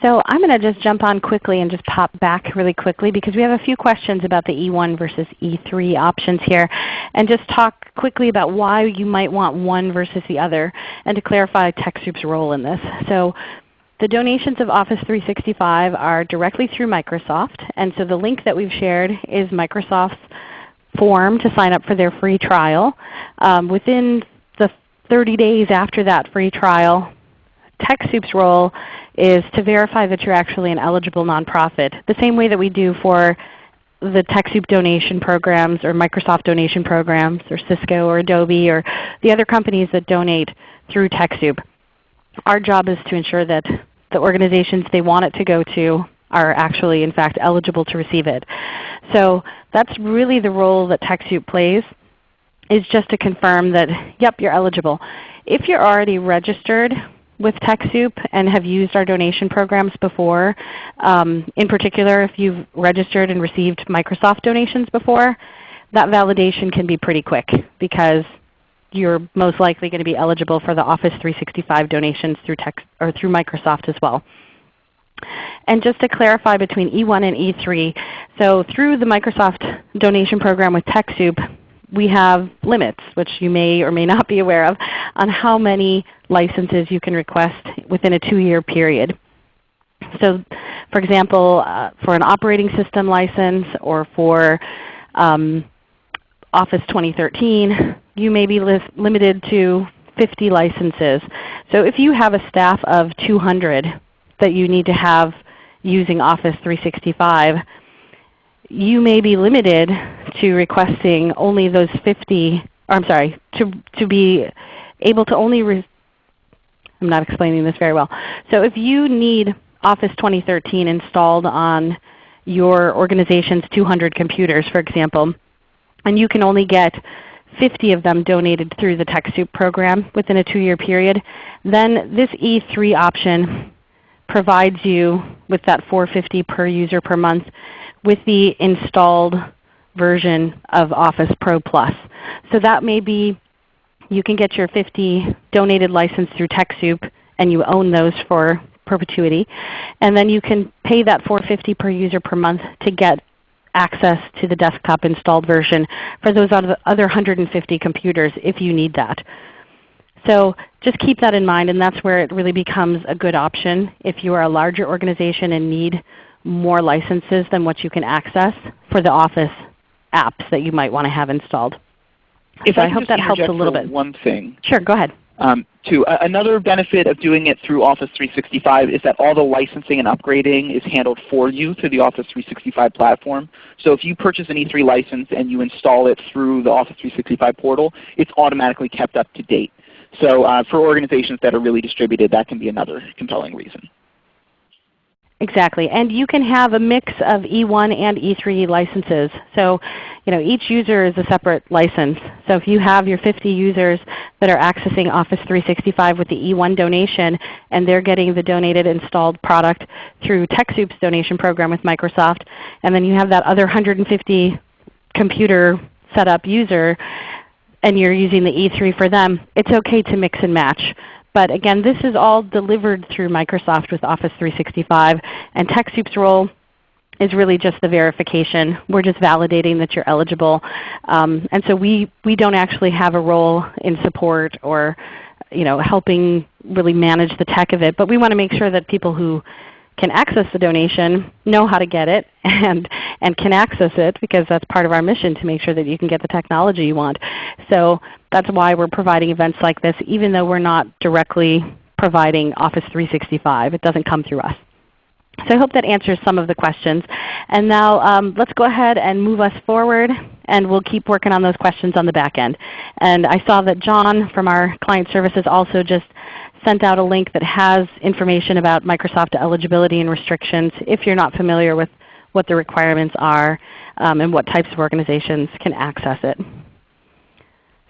A: So I'm going to just jump on quickly and just pop back really quickly because we have a few questions about the E1 versus E3 options here and just talk quickly about why you might want one versus the other and to clarify TechSoup's role in this. So the donations of Office 365 are directly through Microsoft and so the link that we've shared is Microsoft's form to sign up for their free trial. Um, within the 30 days after that free trial, TechSoup's role is to verify that you're actually an eligible nonprofit, the same way that we do for the TechSoup donation programs or Microsoft donation programs or Cisco or Adobe or the other companies that donate through TechSoup. Our job is to ensure that the organizations they want it to go to are actually in fact eligible to receive it. So that's really the role that TechSoup plays is just to confirm that, yep, you're eligible. If you're already registered with TechSoup and have used our donation programs before, um, in particular if you've registered and received Microsoft donations before, that validation can be pretty quick because you're most likely going to be eligible for the Office 365 donations through, tech, or through Microsoft as well. And just to clarify between E1 and E3, so through the Microsoft donation program with TechSoup, we have limits, which you may or may not be aware of, on how many licenses you can request within a 2-year period. So for example, uh, for an operating system license or for um, Office 2013, you may be limited to 50 licenses. So if you have a staff of 200 that you need to have using Office 365, you may be limited to requesting only those 50, or I'm sorry, to, to be able to only, I'm not explaining this very well. So if you need Office 2013 installed on your organization's 200 computers, for example, and you can only get 50 of them donated through the TechSoup program within a 2-year period, then this E3 option provides you with that 450 per user per month with the installed version of Office Pro Plus. So that may be you can get your 50 donated license through TechSoup and you own those for perpetuity. And then you can pay that 450 per user per month to get access to the desktop installed version for those other 150 computers if you need that. So just keep that in mind and that's where it really becomes a good option if you are a larger organization and need more licenses than what you can access for the Office apps that you might want to have installed.
B: If
A: so
B: I,
A: I hope that helps a little bit.
B: One thing.
A: Sure, go ahead.
B: Um, too. Uh, another benefit of doing it through Office 365 is that all the licensing and upgrading is handled for you through the Office 365 platform. So if you purchase an E3 license and you install it through the Office 365 portal, it's automatically kept up to date. So uh, for organizations that are really distributed, that can be another compelling reason.
A: Exactly. And you can have a mix of E1 and E3 licenses. So you know, each user is a separate license. So if you have your 50 users that are accessing Office 365 with the E1 donation and they're getting the donated installed product through TechSoup's donation program with Microsoft, and then you have that other 150 computer setup user and you're using the E3 for them, it's okay to mix and match. But again, this is all delivered through Microsoft with Office 365, and TechSoup's role is really just the verification. We're just validating that you're eligible. Um, and so we, we don't actually have a role in support or you know, helping really manage the tech of it. But we want to make sure that people who can access the donation know how to get it and, and can access it because that's part of our mission to make sure that you can get the technology you want. So that's why we're providing events like this even though we're not directly providing Office 365. It doesn't come through us. So I hope that answers some of the questions. And now um, let's go ahead and move us forward and we'll keep working on those questions on the back end. And I saw that John from our client services also just sent out a link that has information about Microsoft eligibility and restrictions if you're not familiar with what the requirements are um, and what types of organizations can access it.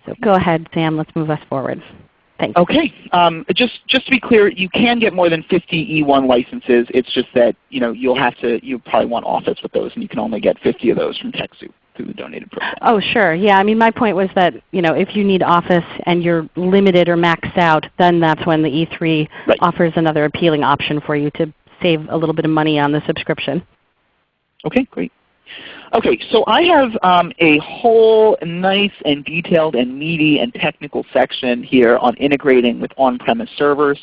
A: So go ahead, Sam. Let's move us forward. Thanks.
B: Okay. Um, just just to be clear, you can get more than 50 E1 licenses. It's just that you know you'll have to you probably want Office with those, and you can only get 50 of those from TechSoup through the donated program.
A: Oh sure. Yeah. I mean my point was that you know if you need Office and you're limited or maxed out, then that's when the E3 right. offers another appealing option for you to save a little bit of money on the subscription.
B: Okay, great. Okay, so I have um, a whole nice and detailed and meaty and technical section here on integrating with on-premise servers.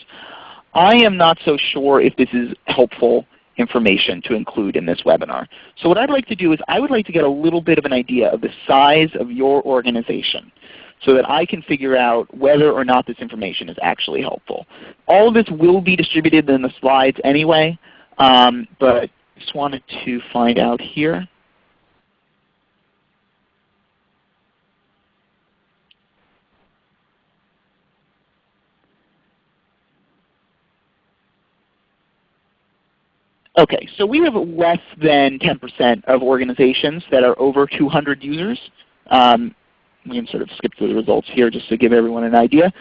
B: I am not so sure if this is helpful information to include in this webinar. So what I'd like to do is I would like to get a little bit of an idea of the size of your organization so that I can figure out whether or not this information is actually helpful. All of this will be distributed in the slides anyway, um, but just wanted to find out here. Okay, so we have less than 10% of organizations that are over 200 users. Um, we can sort of skip through the results here just to give everyone an idea.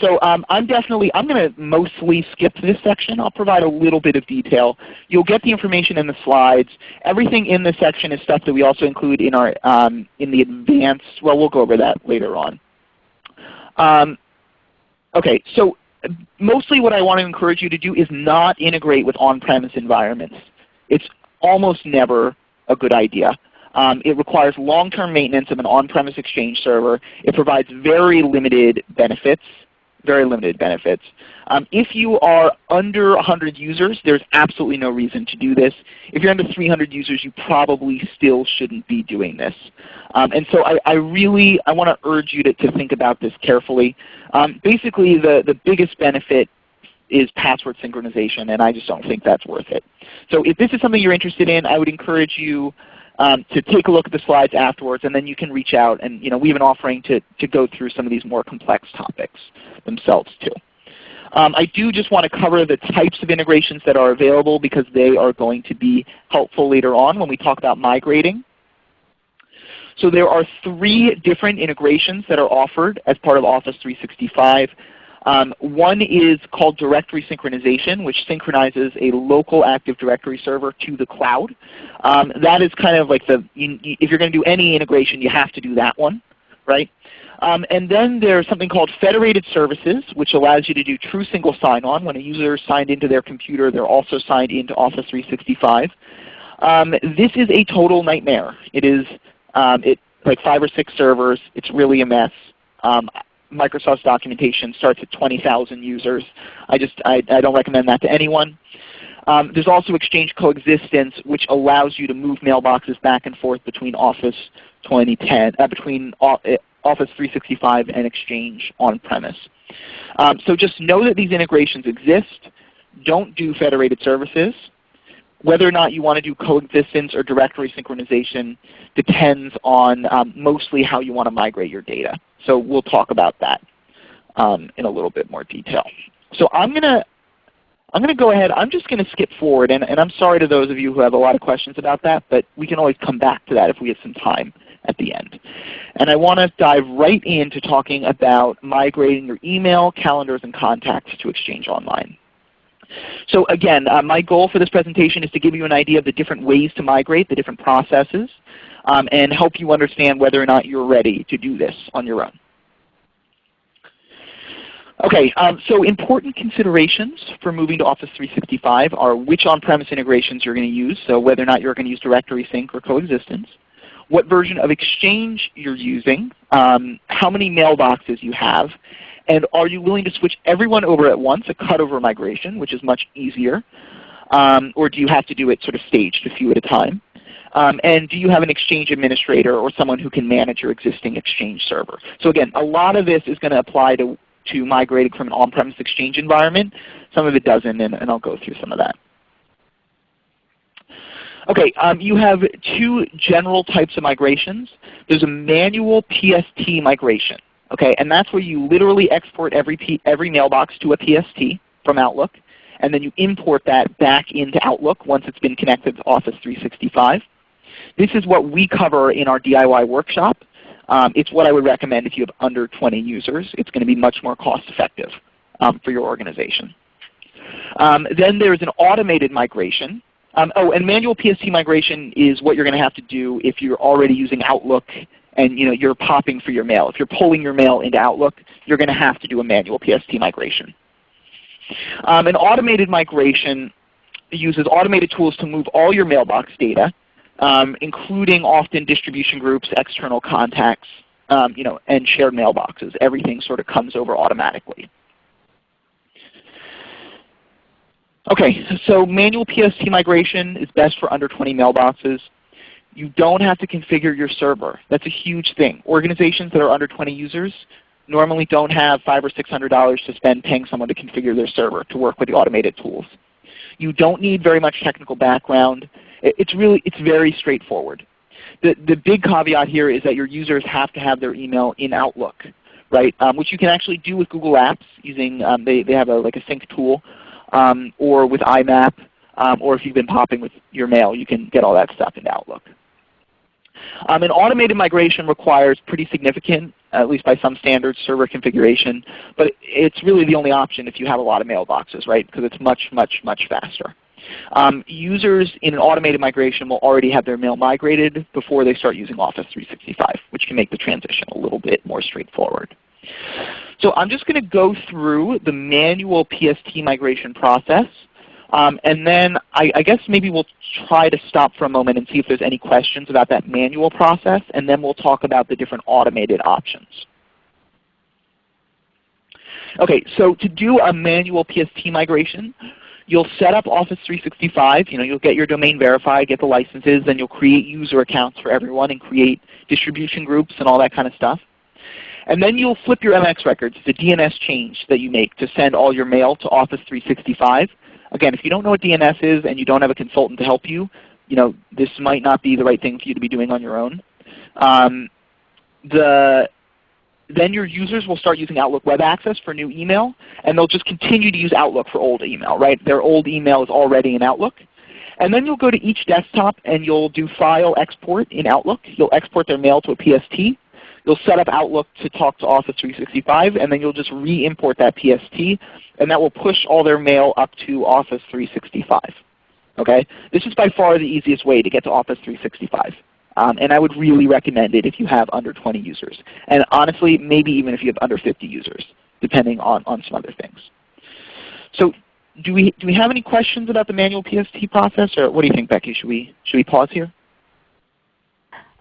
B: So um, I'm definitely, I'm going to mostly skip this section. I'll provide a little bit of detail. You'll get the information in the slides. Everything in this section is stuff that we also include in our um, in the advanced, well we'll go over that later on. Um, okay, so mostly what I want to encourage you to do is not integrate with on-premise environments. It's almost never a good idea. Um, it requires long-term maintenance of an on-premise Exchange server. It provides very limited benefits, very limited benefits. Um, if you are under 100 users, there's absolutely no reason to do this. If you're under 300 users, you probably still shouldn't be doing this. Um, and so I, I, really I want to urge you to, to think about this carefully. Um, basically, the, the biggest benefit is password synchronization, and I just don't think that's worth it. So if this is something you're interested in, I would encourage you um, to take a look at the slides afterwards, and then you can reach out. And you know, we have an offering to, to go through some of these more complex topics themselves too. Um, I do just want to cover the types of integrations that are available because they are going to be helpful later on when we talk about migrating. So there are three different integrations that are offered as part of Office 365. Um, one is called directory synchronization, which synchronizes a local Active Directory server to the cloud. Um, that is kind of like the, if you're going to do any integration, you have to do that one, right? Um, and then there's something called federated services, which allows you to do true single sign-on. When a user is signed into their computer, they're also signed into Office 365. Um, this is a total nightmare. It is um, it, like five or six servers. It's really a mess. Um, Microsoft's documentation starts at 20,000 users. I just I, I, don't recommend that to anyone. Um, there's also Exchange Coexistence, which allows you to move mailboxes back and forth between Office 2010, uh, between Office 365 and Exchange on-premise. Um, so just know that these integrations exist. Don't do federated services. Whether or not you want to do coexistence or directory synchronization depends on um, mostly how you want to migrate your data. So we'll talk about that um, in a little bit more detail. So I'm going to I'm going to go ahead. I'm just going to skip forward, and, and, I'm sorry to those of you who have a lot of questions about that, but we can always come back to that if we have some time at the end. And I want to dive right into talking about migrating your email, calendars, and contacts to Exchange Online. So again, uh, my goal for this presentation is to give you an idea of the different ways to migrate, the different processes, um, and help you understand whether or not you're ready to do this on your own. Okay, um, so important considerations for moving to Office 365 are which on-premise integrations you're going to use, so whether or not you're going to use directory sync or coexistence, what version of Exchange you're using, um, how many mailboxes you have, and are you willing to switch everyone over at once, a cutover migration, which is much easier, um, or do you have to do it sort of staged a few at a time? Um, and do you have an Exchange administrator or someone who can manage your existing Exchange server? So again, a lot of this is going to apply to to migrating from an on-premise Exchange environment. Some of it doesn't, and, and I'll go through some of that. Okay, um, you have two general types of migrations. There's a manual PST migration, okay, and that's where you literally export every, P every mailbox to a PST from Outlook, and then you import that back into Outlook once it's been connected to Office 365. This is what we cover in our DIY workshop. Um, it's what I would recommend if you have under 20 users. It's going to be much more cost effective um, for your organization. Um, then there's an automated migration. Um, oh, and manual PST migration is what you're going to have to do if you're already using Outlook and you know, you're popping for your mail. If you're pulling your mail into Outlook, you're going to have to do a manual PST migration. Um, an automated migration uses automated tools to move all your mailbox data, um, including often distribution groups, external contacts, um, you know, and shared mailboxes. Everything sort of comes over automatically. Okay, so manual PST migration is best for under 20 mailboxes. You don't have to configure your server. That's a huge thing. Organizations that are under 20 users normally don't have five or six hundred dollars to spend paying someone to configure their server to work with the automated tools. You don't need very much technical background. It's really it's very straightforward. The, the big caveat here is that your users have to have their email in Outlook, right? Um, which you can actually do with Google Apps using um, they, they have a, like a sync tool um, or with IMAP, um, or if you've been popping with your mail, you can get all that stuff into Outlook. Um, an automated migration requires pretty significant, at least by some standards, server configuration, but it's really the only option if you have a lot of mailboxes, right? Because it's much, much, much faster. Um, users in an automated migration will already have their mail migrated before they start using Office 365, which can make the transition a little bit more straightforward. So I'm just going to go through the manual PST migration process. Um, and then I, I, guess maybe we'll try to stop for a moment and see if there's any questions about that manual process, and then we'll talk about the different automated options. Okay, so to do a manual PST migration, you'll set up Office 365. You know, you'll get your domain verified, get the licenses, then you'll create user accounts for everyone and create distribution groups and all that kind of stuff. And then you'll flip your MX records, the DNS change that you make to send all your mail to Office 365. Again, if you don't know what DNS is and you don't have a consultant to help you, you know, this might not be the right thing for you to be doing on your own. Um, the, then your users will start using Outlook Web Access for new email, and they'll just continue to use Outlook for old email. Right? Their old email is already in Outlook. And then you'll go to each desktop and you'll do File Export in Outlook. You'll export their mail to a PST. You'll set up Outlook to talk to Office 365, and then you'll just re-import that PST, and that will push all their mail up to Office 365. Okay? This is by far the easiest way to get to Office 365. Um, and I would really recommend it if you have under 20 users. And honestly, maybe even if you have under 50 users, depending on, on some other things. So do we, do we have any questions about the manual PST process? Or what do you think, Becky? Should we, should we pause here?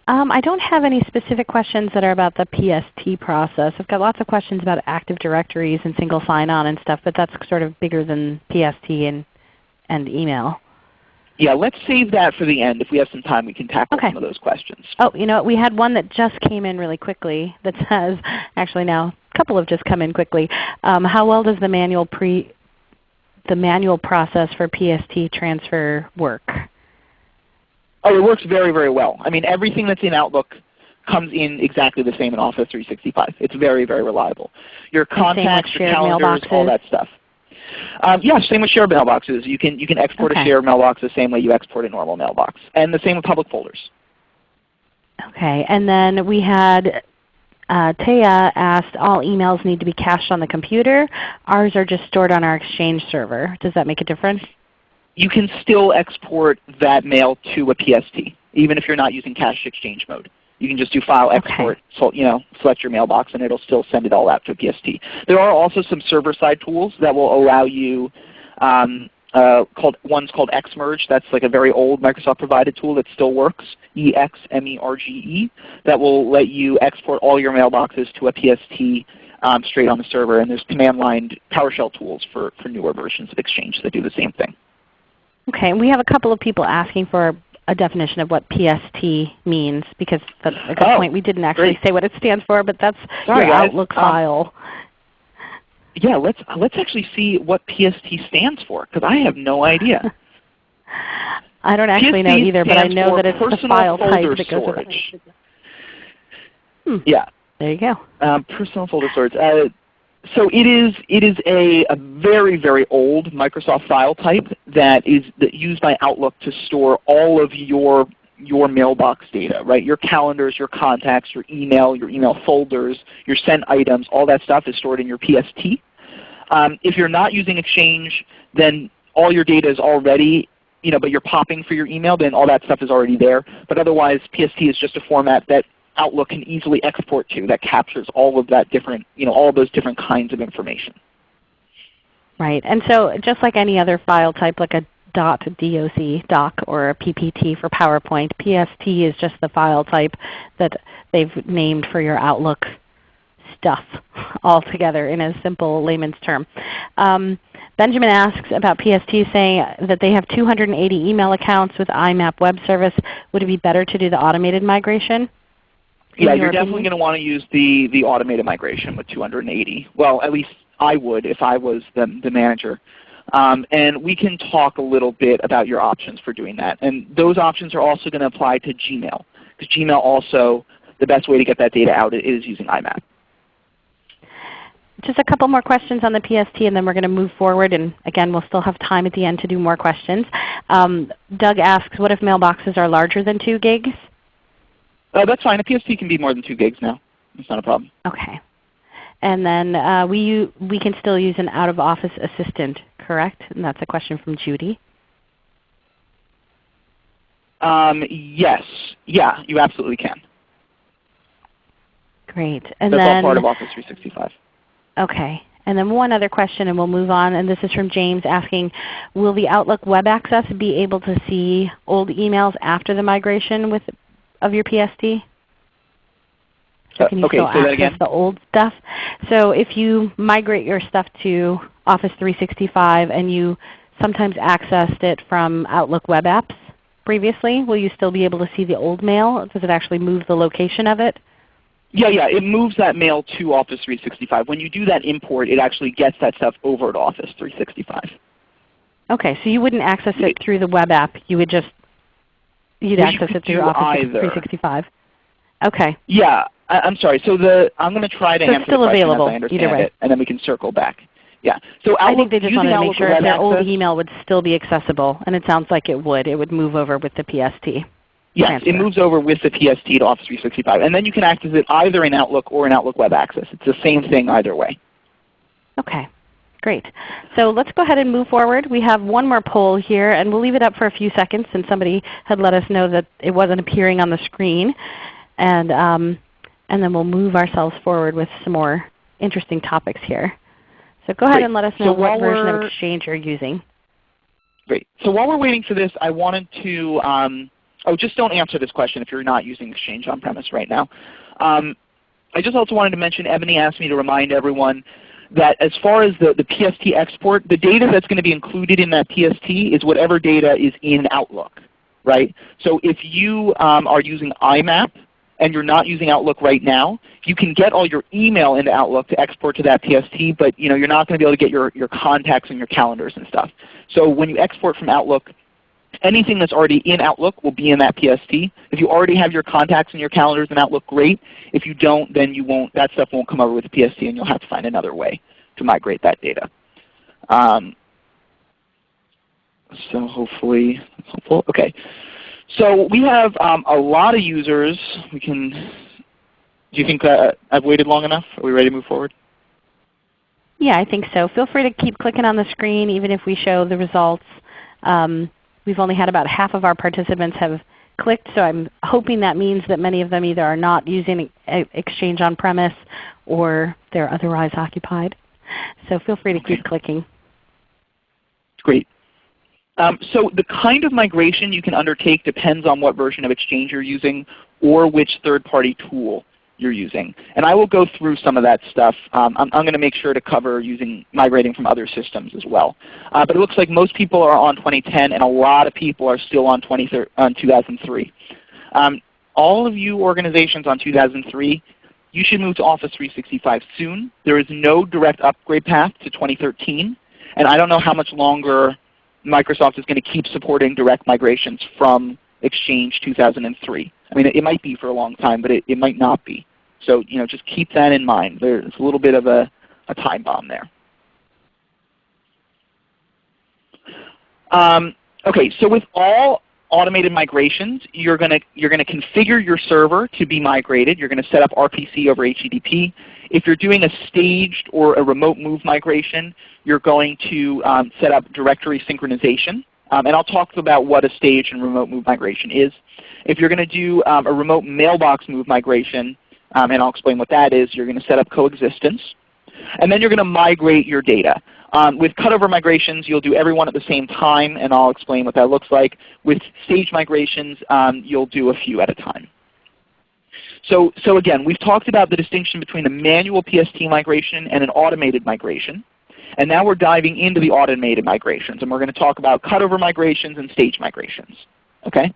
A: Um, I don't have any specific questions that are about the PST process. I've got lots of questions about Active Directories and single sign-on and stuff, but that's sort of bigger than PST and, and email.
B: Yeah, let's save that for the end. If we have some time, we can tackle
A: okay.
B: some of those questions.
A: Oh, you know, we had one that just came in really quickly that says, actually now a couple have just come in quickly. Um, how well does the manual pre the manual process for PST transfer work?
B: Oh, it works very, very well. I mean, everything that's in Outlook comes in exactly the same in Office 365. It's very, very reliable. Your contacts, your calendars, all that stuff. Um, yeah, same with shared mailboxes. You can you can export okay. a shared mailbox the same way you export a normal mailbox, and the same with public folders.
A: Okay, and then we had uh, Taya asked, all emails need to be cached on the computer. Ours are just stored on our Exchange server. Does that make a difference?
B: You can still export that mail to a PST, even if you're not using cache exchange mode. You can just do file export, okay. so, you know, select your mailbox, and it'll still send it all out to a PST. There are also some server-side tools that will allow you um, uh, called one's called ExMerge. That's like a very old Microsoft provided tool that still works. E X M E R G E. That will let you export all your mailboxes to a PST um, straight on the server. And there's command line PowerShell tools for, for newer versions of Exchange that do the same thing.
A: Okay, we have a couple of people asking for a definition of what PST means because that's a good
B: oh,
A: point. We didn't actually
B: great.
A: say what it stands for, but that's
B: Sorry,
A: your
B: guys.
A: Outlook
B: um,
A: file.
B: yeah, let's let's actually see what PST stands for because I have no idea.
A: I don't actually
B: PST
A: know either, but I know that it's the file type that goes with
B: storage.
A: it. Hmm.
B: Yeah,
A: There you go.
B: um, personal folder storage. Uh, so it is it is a, a very very old Microsoft file type that is that used by Outlook to store all of your your mailbox data, right? Your calendars, your contacts, your email, your email folders, your sent items, all that stuff is stored in your PST. Um, if you're not using Exchange, then all your data is already, you know, but you're popping for your email, then all that stuff is already there. But otherwise, PST is just a format that Outlook can easily export to that captures all of that different, you know, all those different kinds of information.
A: Right. And so just like any other file type, like a .doc doc or a PPT for PowerPoint, PST is just the file type that they've named for your Outlook stuff altogether in a simple layman's term. Um, Benjamin asks about PST saying that they have 280 email accounts with IMAP web service. Would it be better to do the automated migration?
B: Yeah,
A: your
B: you're definitely going to want to use the, the automated migration with 280. Well, at least I would if I was the, the manager. Um, and we can talk a little bit about your options for doing that. And those options are also going to apply to Gmail. Because Gmail also, the best way to get that data out is using IMAP.
A: Just a couple more questions on the PST and then we're going to move forward. And again, we'll still have time at the end to do more questions. Um, Doug asks, what if mailboxes are larger than 2 gigs?
B: Uh, that's fine. A PST can be more than 2 gigs now. It's not a problem.
A: Okay. And then uh, we, we can still use an out-of-office assistant, correct? And that's a question from Judy.
B: Um, yes. Yeah, you absolutely can.
A: Great. And
B: That's
A: then,
B: all part of Office 365.
A: Okay. And then one other question and we'll move on. And this is from James asking, will the Outlook Web Access be able to see old emails after the migration with, of your PST? So
B: Uh,
A: can you
B: okay,
A: still access
B: again.
A: the old stuff? So if you migrate your stuff to Office 365 and you sometimes accessed it from Outlook Web Apps previously, will you still be able to see the old mail? Does it actually move the location of it?
B: Yeah, yeah, it moves that mail to Office 365. When you do that import, it actually gets that stuff over to Office 365.
A: Okay, so you wouldn't access it through the web app. You would just you'd access it through Office
B: either.
A: 365. Okay.
B: Yeah, I, I'm sorry. So the I'm going to try to
A: So
B: answer
A: still
B: the question
A: available
B: as I understand
A: either way.
B: it, and then we can circle back. Yeah. So Outlook, I
A: think they just wanted to make sure if their old email would still be accessible, and it sounds like it would. It would move over with the PST.
B: Yes,
A: transfer.
B: it moves over with the PST to Office 365, and then you can access it either in Outlook or in Outlook Web Access. It's the same thing either way.
A: Okay. Great. So let's go ahead and move forward. We have one more poll here, and we'll leave it up for a few seconds since somebody had let us know that it wasn't appearing on the screen. And, um, and then we'll move ourselves forward with some more interesting topics here. So go ahead
B: Great.
A: and let us
B: So
A: know what version of Exchange you're using.
B: Great. So while we're waiting for this, I wanted to, um, oh, just don't answer this question if you're not using Exchange on-premise right now. Um, I just also wanted to mention, Ebony asked me to remind everyone that as far as the, the PST export, the data that's going to be included in that PST is whatever data is in Outlook, right? So if you um, are using IMAP and you're not using Outlook right now, you can get all your email into Outlook to export to that PST, but you know, you're not going to be able to get your, your contacts and your calendars and stuff. So when you export from Outlook, anything that's already in Outlook will be in that PST. If you already have your contacts and your calendars in Outlook, great. If you don't, then you won't, that stuff won't come over with the PST and you'll have to find another way to migrate that data. Um, so hopefully, that's helpful. Okay. So we have um, a lot of users. We can, do you think uh, I've waited long enough? Are we ready to move forward?
A: Yeah, I think so. Feel free to keep clicking on the screen even if we show the results. Um, we've only had about half of our participants have clicked, so I'm hoping that means that many of them either are not using Exchange on-premise or they're otherwise occupied. So feel free to keep clicking.
B: Great. Um, so the kind of migration you can undertake depends on what version of Exchange you're using or which third-party tool you're using. And I will go through some of that stuff. Um, I'm, I'm going to make sure to cover using migrating from other systems as well. Uh, but it looks like most people are on 2010 and a lot of people are still on, 20, on 2003. Um, all of you organizations on 2003, you should move to Office 365 soon. There is no direct upgrade path to 2013, and I don't know how much longer Microsoft is going to keep supporting direct migrations from Exchange 2003. I mean, it, might be for a long time, but it, it might not be. So you know, just keep that in mind. There's a little bit of a, a time bomb there. Um, okay, so with all automated migrations, you're going to you're going to configure your server to be migrated. You're going to set up RPC over HTTP. If you're doing a staged or a remote move migration, you're going to um, set up directory synchronization. Um, and I'll talk about what a staged and remote move migration is. If you're going to do um, a remote mailbox move migration, um, and I'll explain what that is, you're going to set up coexistence. And then you're going to migrate your data. Um, with cutover migrations, you'll do everyone at the same time, and I'll explain what that looks like. With stage migrations, um, you'll do a few at a time. So, so again, we've talked about the distinction between a manual PST migration and an automated migration. And now we're diving into the automated migrations, and we're going to talk about cutover migrations and stage migrations. Okay?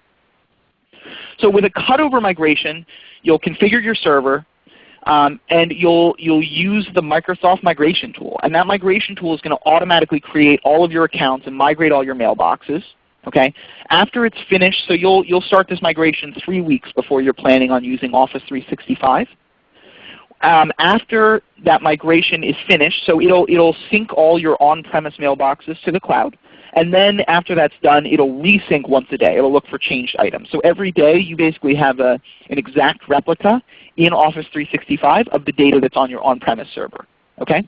B: So with a cutover migration, you'll configure your server, um, and you'll, you'll use the Microsoft Migration Tool. And that migration tool is going to automatically create all of your accounts and migrate all your mailboxes. Okay? After it's finished, so you'll, you'll start this migration three weeks before you're planning on using Office 365. Um, after that migration is finished, so it'll, it'll sync all your on-premise mailboxes to the cloud. And then after that's done, it'll resync once a day. It'll look for changed items. So every day you basically have a, an exact replica in Office 365 of the data that's on your on-premise server. Okay?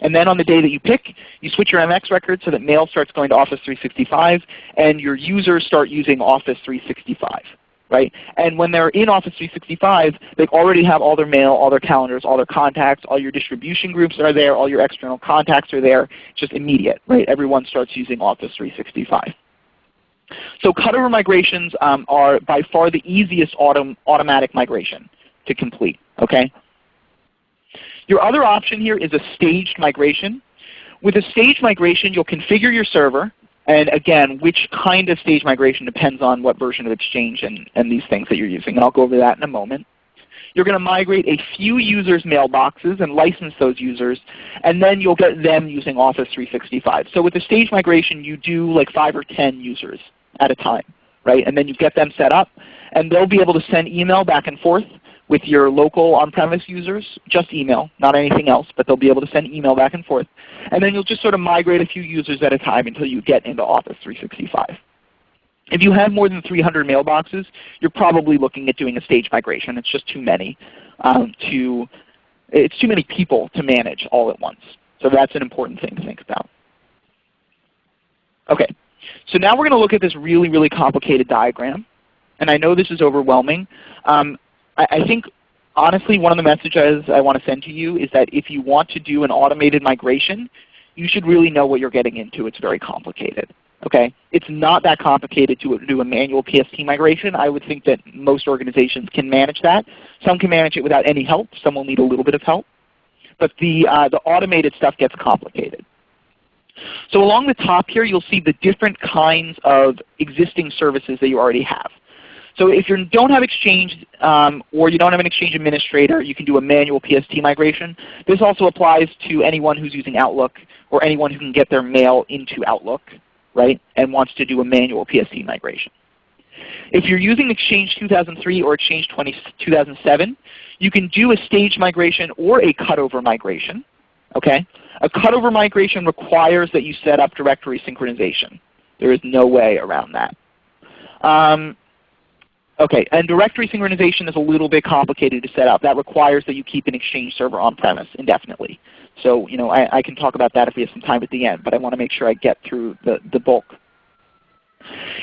B: And then on the day that you pick, you switch your MX record so that mail starts going to Office 365 and your users start using Office 365 right? And when they're in Office 365, they already have all their mail, all their calendars, all their contacts, all your distribution groups are there, all your external contacts are there, just immediate, right? Everyone starts using Office 365. So cutover migrations um, are by far the easiest autom automatic migration to complete. Okay? Your other option here is a staged migration. With a staged migration, you'll configure your server, and again, which kind of stage migration depends on what version of Exchange and, and these things that you're using. And I'll go over that in a moment. You're going to migrate a few users' mailboxes and license those users, and then you'll get them using Office 365. So with the stage migration, you do like 5 or 10 users at a time, right? And then you get them set up, and they'll be able to send email back and forth with your local on-premise users, just email, not anything else, but they'll be able to send email back and forth. And then you'll just sort of migrate a few users at a time until you get into Office 365. If you have more than 300 mailboxes, you're probably looking at doing a stage migration. It's just too many um, to, it's too many people to manage all at once. So that's an important thing to think about. Okay, so now we're going to look at this really, really complicated diagram. And I know this is overwhelming. Um, I, think honestly one of the messages I want to send to you is that if you want to do an automated migration, you should really know what you're getting into. It's very complicated. Okay? It's not that complicated to do a manual PST migration. I would think that most organizations can manage that. Some can manage it without any help. Some will need a little bit of help. But the, uh, the automated stuff gets complicated. So along the top here you'll see the different kinds of existing services that you already have. So if you don't have Exchange um, or you don't have an Exchange administrator, you can do a manual PST migration. This also applies to anyone who's using Outlook or anyone who can get their mail into Outlook right, and wants to do a manual PST migration. If you're using Exchange 2003 or Exchange 20, 2007, you can do a stage migration or a cutover migration. Okay? A cutover migration requires that you set up directory synchronization. There is no way around that. Um, Okay, and directory synchronization is a little bit complicated to set up. That requires that you keep an Exchange server on-premise indefinitely. So you know, I, I, can talk about that if we have some time at the end, but I want to make sure I get through the, the bulk.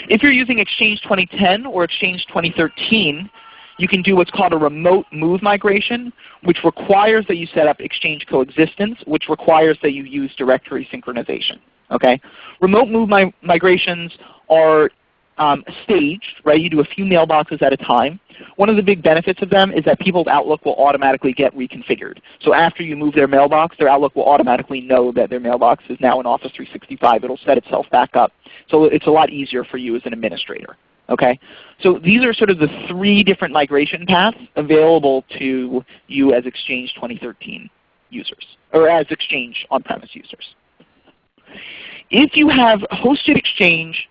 B: If you're using Exchange 2010 or Exchange 2013, you can do what's called a remote move migration, which requires that you set up Exchange coexistence, which requires that you use directory synchronization. Okay? Remote move mi migrations are um, staged, right? You do a few mailboxes at a time. One of the big benefits of them is that people's Outlook will automatically get reconfigured. So after you move their mailbox, their Outlook will automatically know that their mailbox is now in Office 365. It will set itself back up. So it's a lot easier for you as an administrator. Okay? So these are sort of the three different migration paths available to you as Exchange 2013 users, or as Exchange on-premise users. If you have hosted Exchange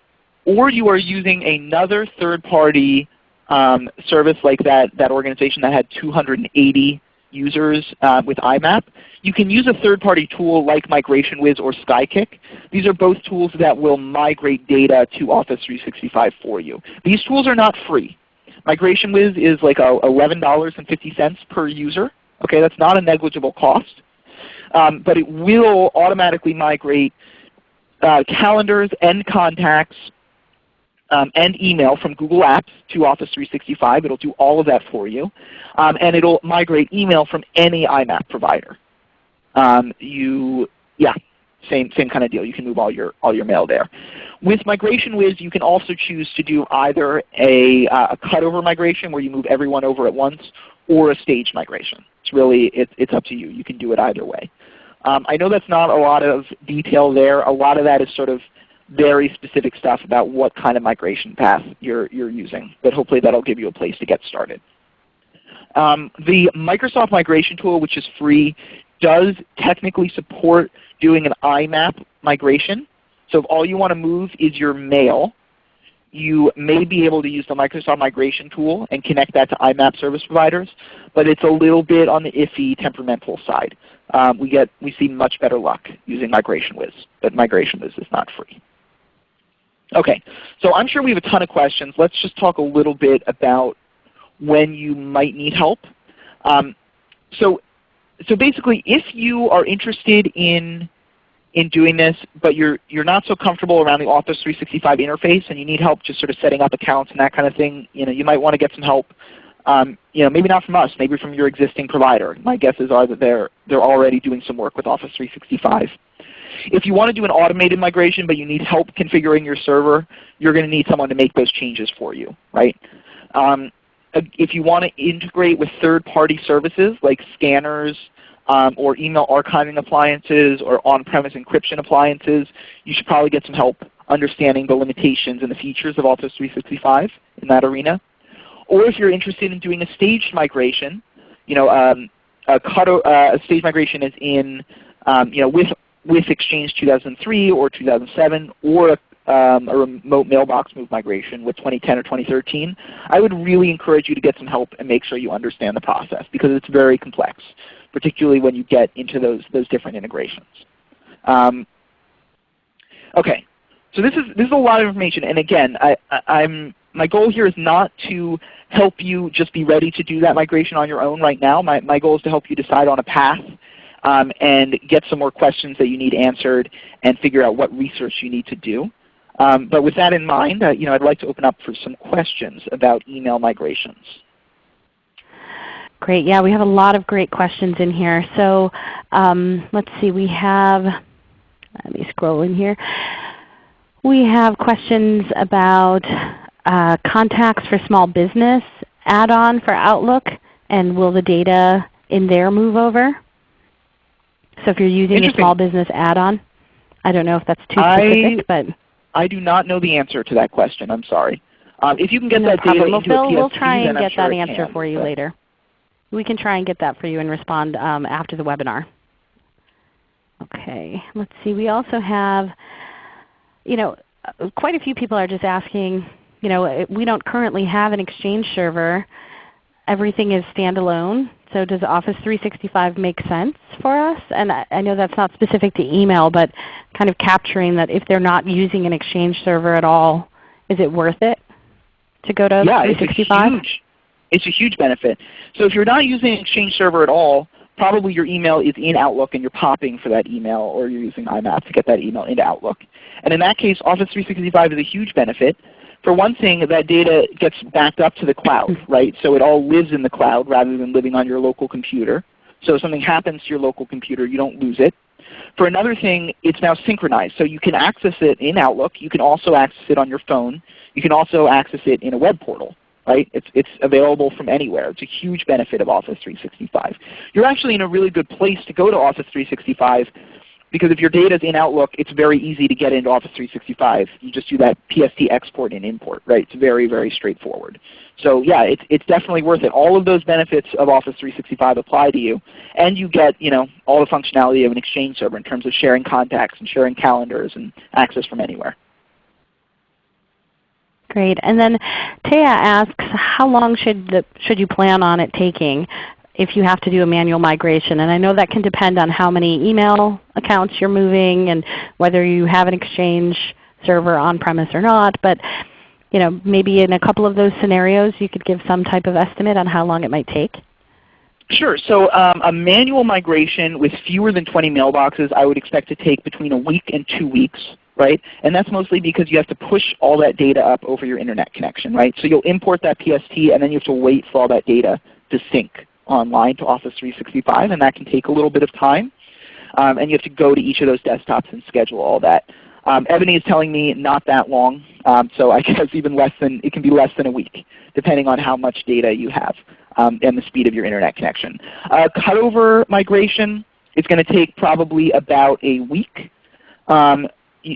B: or you are using another third-party um, service like that, that organization that had 280 users uh, with IMAP, you can use a third-party tool like MigrationWiz or SkyKick. These are both tools that will migrate data to Office 365 for you. These tools are not free. MigrationWiz is like $11.50 per user. Okay, that's not a negligible cost. Um, but it will automatically migrate uh, calendars and contacts um, and email from Google Apps to Office 365. It will do all of that for you. Um, and it will migrate email from any IMAP provider. Um, you, yeah, same, same kind of deal. You can move all your, all your mail there. With MigrationWiz, you can also choose to do either a, uh, a cutover migration where you move everyone over at once or a staged migration. It's really, it, it's up to you. You can do it either way. Um, I know that's not a lot of detail there. A lot of that is sort of very specific stuff about what kind of migration path you're, you're using. But hopefully that will give you a place to get started. Um, the Microsoft Migration Tool, which is free, does technically support doing an IMAP migration. So if all you want to move is your mail, you may be able to use the Microsoft Migration Tool and connect that to IMAP service providers, but it's a little bit on the iffy temperamental side. Um, we, get, we see much better luck using MigrationWiz, but MigrationWiz is not free. Okay, so I'm sure we have a ton of questions. Let's just talk a little bit about when you might need help. Um, so, so basically, if you are interested in in doing this, but you're you're not so comfortable around the Office 365 interface, and you need help just sort of setting up accounts and that kind of thing, you know, you might want to get some help. Um, you know, maybe not from us, maybe from your existing provider. My guesses are that they're they're already doing some work with Office 365. If you want to do an automated migration but you need help configuring your server, you're going to need someone to make those changes for you. right? Um, if you want to integrate with third-party services like scanners um, or email archiving appliances or on-premise encryption appliances, you should probably get some help understanding the limitations and the features of Office 365 in that arena. Or if you're interested in doing a staged migration, you know, um, a, cut, uh, a staged migration is in, um, you know, with with Exchange 2003 or 2007 or a, um, a remote mailbox move migration with 2010 or 2013, I would really encourage you to get some help and make sure you understand the process because it's very complex, particularly when you get into those, those different integrations. Um, okay, so this is, this is a lot of information. And again, I, I, I'm, my goal here is not to help you just be ready to do that migration on your own right now. My, my goal is to help you decide on a path um, and get some more questions that you need answered and figure out what research you need to do. Um, but with that in mind, uh, you know, I'd like to open up for some questions about email migrations.
A: Great. Yeah, we have a lot of great questions in here. So um, let's see. We have, let me scroll in here. We have questions about uh, contacts for small business add-on for Outlook, and will the data in there move over? So if you're using a small business add-on, I don't know if that's too specific, I, but
B: I do not know the answer to that question. I'm sorry. Um, if you can get no that data into
A: Phil,
B: a PST,
A: we'll try and get
B: sure
A: that answer
B: can,
A: for you later. We can try and get that for you and respond um, after the webinar. Okay, let's see. We also have, you know, quite a few people are just asking, you know, we don't currently have an Exchange server. Everything is standalone. So does Office 365 make sense for us? And I, I know that's not specific to email, but kind of capturing that if they're not using an Exchange server at all, is it worth it to go to
B: yeah,
A: 365?
B: It's a, huge, it's a huge benefit. So if you're not using an Exchange server at all, probably your email is in Outlook and you're popping for that email or you're using IMAP to get that email into Outlook. And in that case, Office 365 is a huge benefit for one thing, that data gets backed up to the cloud, mm-hmm. right? So it all lives in the cloud rather than living on your local computer. So if something happens to your local computer, you don't lose it. For another thing, it's now synchronized. So you can access it in Outlook. You can also access it on your phone. You can also access it in a web portal. Right? It's, it's available from anywhere. It's a huge benefit of Office 365. You're actually in a really good place to go to Office 365 because if your data is in Outlook, it's very easy to get into Office 365. You just do that PST export and import. Right? It's very, very straightforward. So yeah, it's, it's definitely worth it. All of those benefits of Office 365 apply to you. And you get you know, all the functionality of an Exchange server in terms of sharing contacts and sharing calendars and access from anywhere.
A: Great. And then Taya asks, how long should, the, should you plan on it taking? If you have to do a manual migration. And I know that can depend on how many email accounts you're moving and whether you have an Exchange server on-premise or not. But you know, maybe in a couple of those scenarios you could give some type of estimate on how long it might take?
B: Sure. So um, a manual migration with fewer than 20 mailboxes I would expect to take between a week and two weeks. Right? And that's mostly because you have to push all that data up over your Internet connection. Right? So you'll import that PST and then you have to wait for all that data to sync online to Office 365, and that can take a little bit of time. Um, and you have to go to each of those desktops and schedule all that. Um, Ebony is telling me not that long, um, so I guess even less than it can be less than a week, depending on how much data you have um, and the speed of your Internet connection. Uh, cutover migration is going to take probably about a week. Um,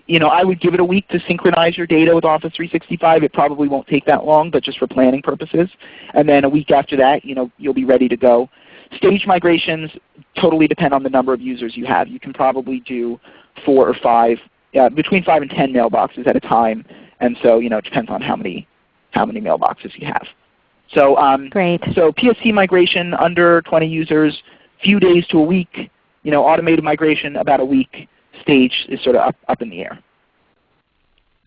B: you know, I would give it a week to synchronize your data with Office 365. It probably won't take that long, but just for planning purposes. And then a week after that, you know, you'll be ready to go. Stage migrations totally depend on the number of users you have. You can probably do four or five, uh, between five and ten mailboxes at a time. And so, you know, it depends on how many, how many mailboxes you have. So, um,
A: Great.
B: so PST migration under 20 users, few days to a week. You know, automated migration about a week stage is sort of up, up in the air.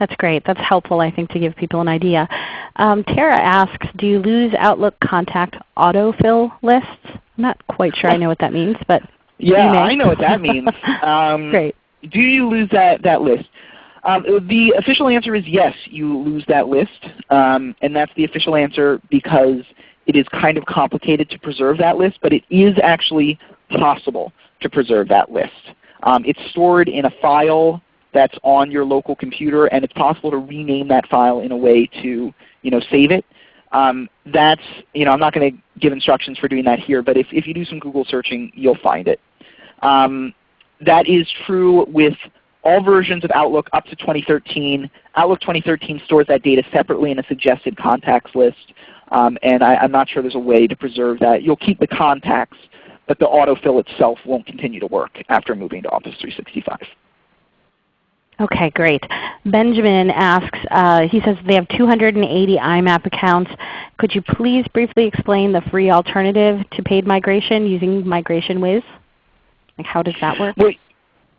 A: That's great. That's helpful, I think, to give people an idea. Um, Tara asks, do you lose Outlook contact autofill lists? I'm not quite sure I know what that means, but
B: yeah, I know what that means.
A: Um, great.
B: Do you lose that, that list? Um, the official answer is yes, you lose that list. Um, and that's the official answer because it is kind of complicated to preserve that list, but it is actually possible to preserve that list. Um, it's stored in a file that's on your local computer, and it's possible to rename that file in a way to you know, save it. Um, that's, you know, I'm not going to give instructions for doing that here, but if, if you do some Google searching, you'll find it. Um, that is true with all versions of Outlook up to 2013. Outlook 2013 stores that data separately in a suggested contacts list. Um, and I, am not sure there's a way to preserve that. You'll keep the contacts, but the autofill itself won't continue to work after moving to Office 365.
A: Okay, great. Benjamin asks, uh, he says they have 280 IMAP accounts. Could you please briefly explain the free alternative to paid migration using MigrationWiz? Like how does that work?
B: Well,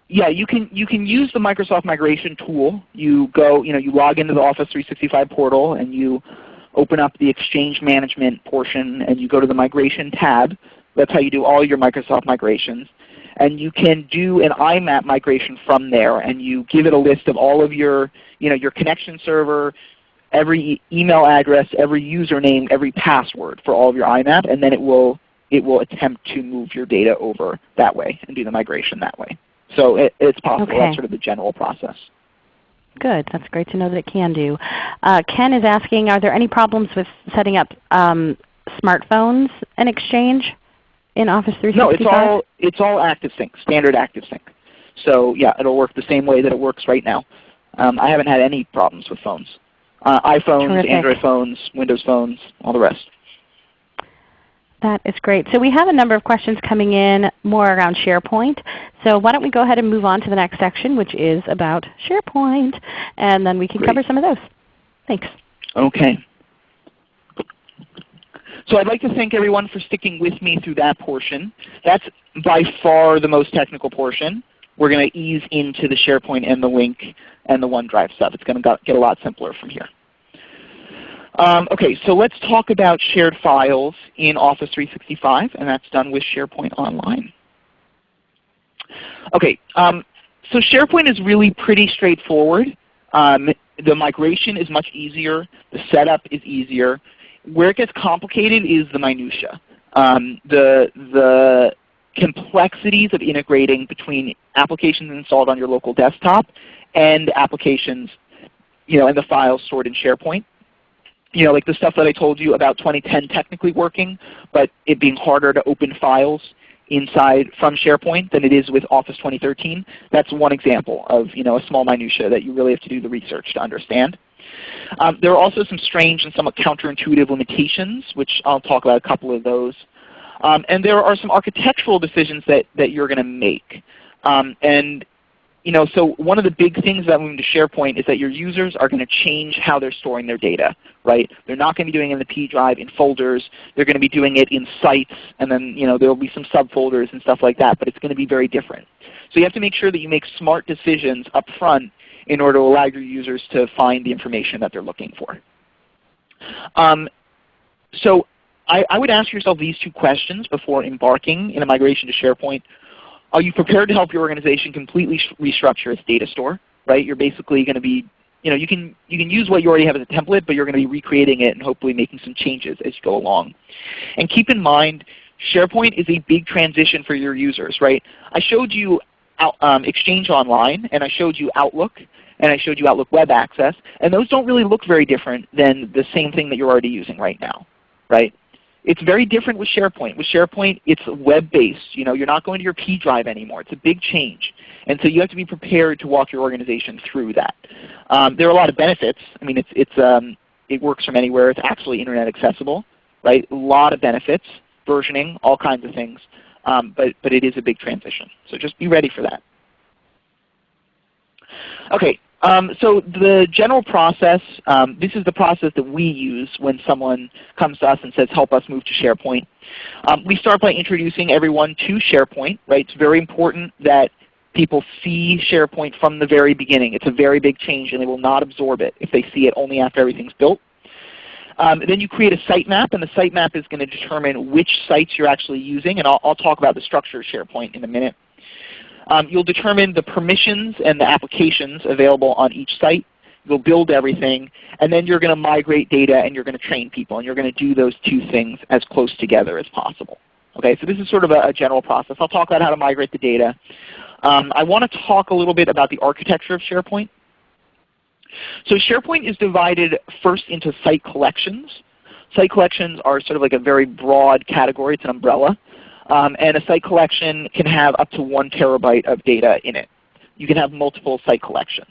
B: yeah, you can you can use the Microsoft Migration tool. You go, you know, you log into the Office 365 portal and you open up the Exchange Management portion and you go to the Migration tab. That's how you do all your Microsoft migrations. And you can do an IMAP migration from there and you give it a list of all of your, you know, your connection server, every email address, every username, every password for all of your IMAP, and then it will, it will attempt to move your data over that way and do the migration that way. So it, it's possible.
A: Okay.
B: That's sort of the general process.
A: Good. That's great to know that it can do. Uh, Ken is asking, are there any problems with setting up um, smartphones and Exchange? In Office 365?
B: No, it's all it's all ActiveSync, standard ActiveSync. So yeah, it'll work the same way that it works right now. Um, I haven't had any problems with phones. Uh, iPhones,
A: Terrific.
B: Android phones, Windows phones, all the rest.
A: That is great. So we have a number of questions coming in more around SharePoint. So why don't we go ahead and move on to the next section which is about SharePoint and then we can
B: Great.
A: cover some of those. Thanks.
B: Okay. So I'd like to thank everyone for sticking with me through that portion. That's by far the most technical portion. We're going to ease into the SharePoint and the Lync and the OneDrive stuff. It's going to get a lot simpler from here. Um, okay, so let's talk about shared files in Office 365, and that's done with SharePoint Online. Okay, um, so SharePoint is really pretty straightforward. Um, the migration is much easier. The setup is easier. Where it gets complicated is the minutia. Um, the the complexities of integrating between applications installed on your local desktop and applications you know, and the files stored in SharePoint. You know, like the stuff that I told you about 2010 technically working, but it being harder to open files inside from SharePoint than it is with Office 2013. That's one example of you know, a small minutia that you really have to do the research to understand. Um, there are also some strange and somewhat counterintuitive limitations, which I'll talk about a couple of those. Um, and there are some architectural decisions that, that you're going to make. Um, and you know, so one of the big things about moving to SharePoint is that your users are going to change how they're storing their data. Right? They're not going to be doing it in the P drive in folders. They're going to be doing it in sites, and then you know, there will be some subfolders and stuff like that. But it's going to be very different. So you have to make sure that you make smart decisions up front in order to allow your users to find the information that they're looking for. Um, so I, I would ask yourself these two questions before embarking in a migration to SharePoint. Are you prepared to help your organization completely restructure its data store? Right? You're basically going to be, you know, you can you can use what you already have as a template, but you're going to be recreating it and hopefully making some changes as you go along. And keep in mind, SharePoint is a big transition for your users. Right? I showed you out, um, Exchange Online, and I showed you Outlook, and I showed you Outlook Web Access, and those don't really look very different than the same thing that you're already using right now. Right? It's very different with SharePoint. With SharePoint, it's web-based. You know, you're not going to your P drive anymore. It's a big change. And so you have to be prepared to walk your organization through that. Um, there are a lot of benefits. I mean, it's, it's, um, it works from anywhere. It's actually Internet accessible. Right? A lot of benefits, versioning, all kinds of things. Um, but, but it is a big transition. So just be ready for that. Okay, um, so the general process, um, this is the process that we use when someone comes to us and says, help us move to SharePoint. Um, we start by introducing everyone to SharePoint. Right? It's very important that people see SharePoint from the very beginning. It's a very big change and they will not absorb it if they see it only after everything's built. Um, then you create a sitemap, and the sitemap is going to determine which sites you're actually using. And I'll, I'll talk about the structure of SharePoint in a minute. Um, you'll determine the permissions and the applications available on each site. You'll build everything, and then you're going to migrate data and you're going to train people. And you're going to do those two things as close together as possible. Okay, so this is sort of a, a general process. I'll talk about how to migrate the data. Um, I want to talk a little bit about the architecture of SharePoint. So SharePoint is divided first into site collections. Site collections are sort of like a very broad category. It's an umbrella. Um, and a site collection can have up to one terabyte of data in it. You can have multiple site collections.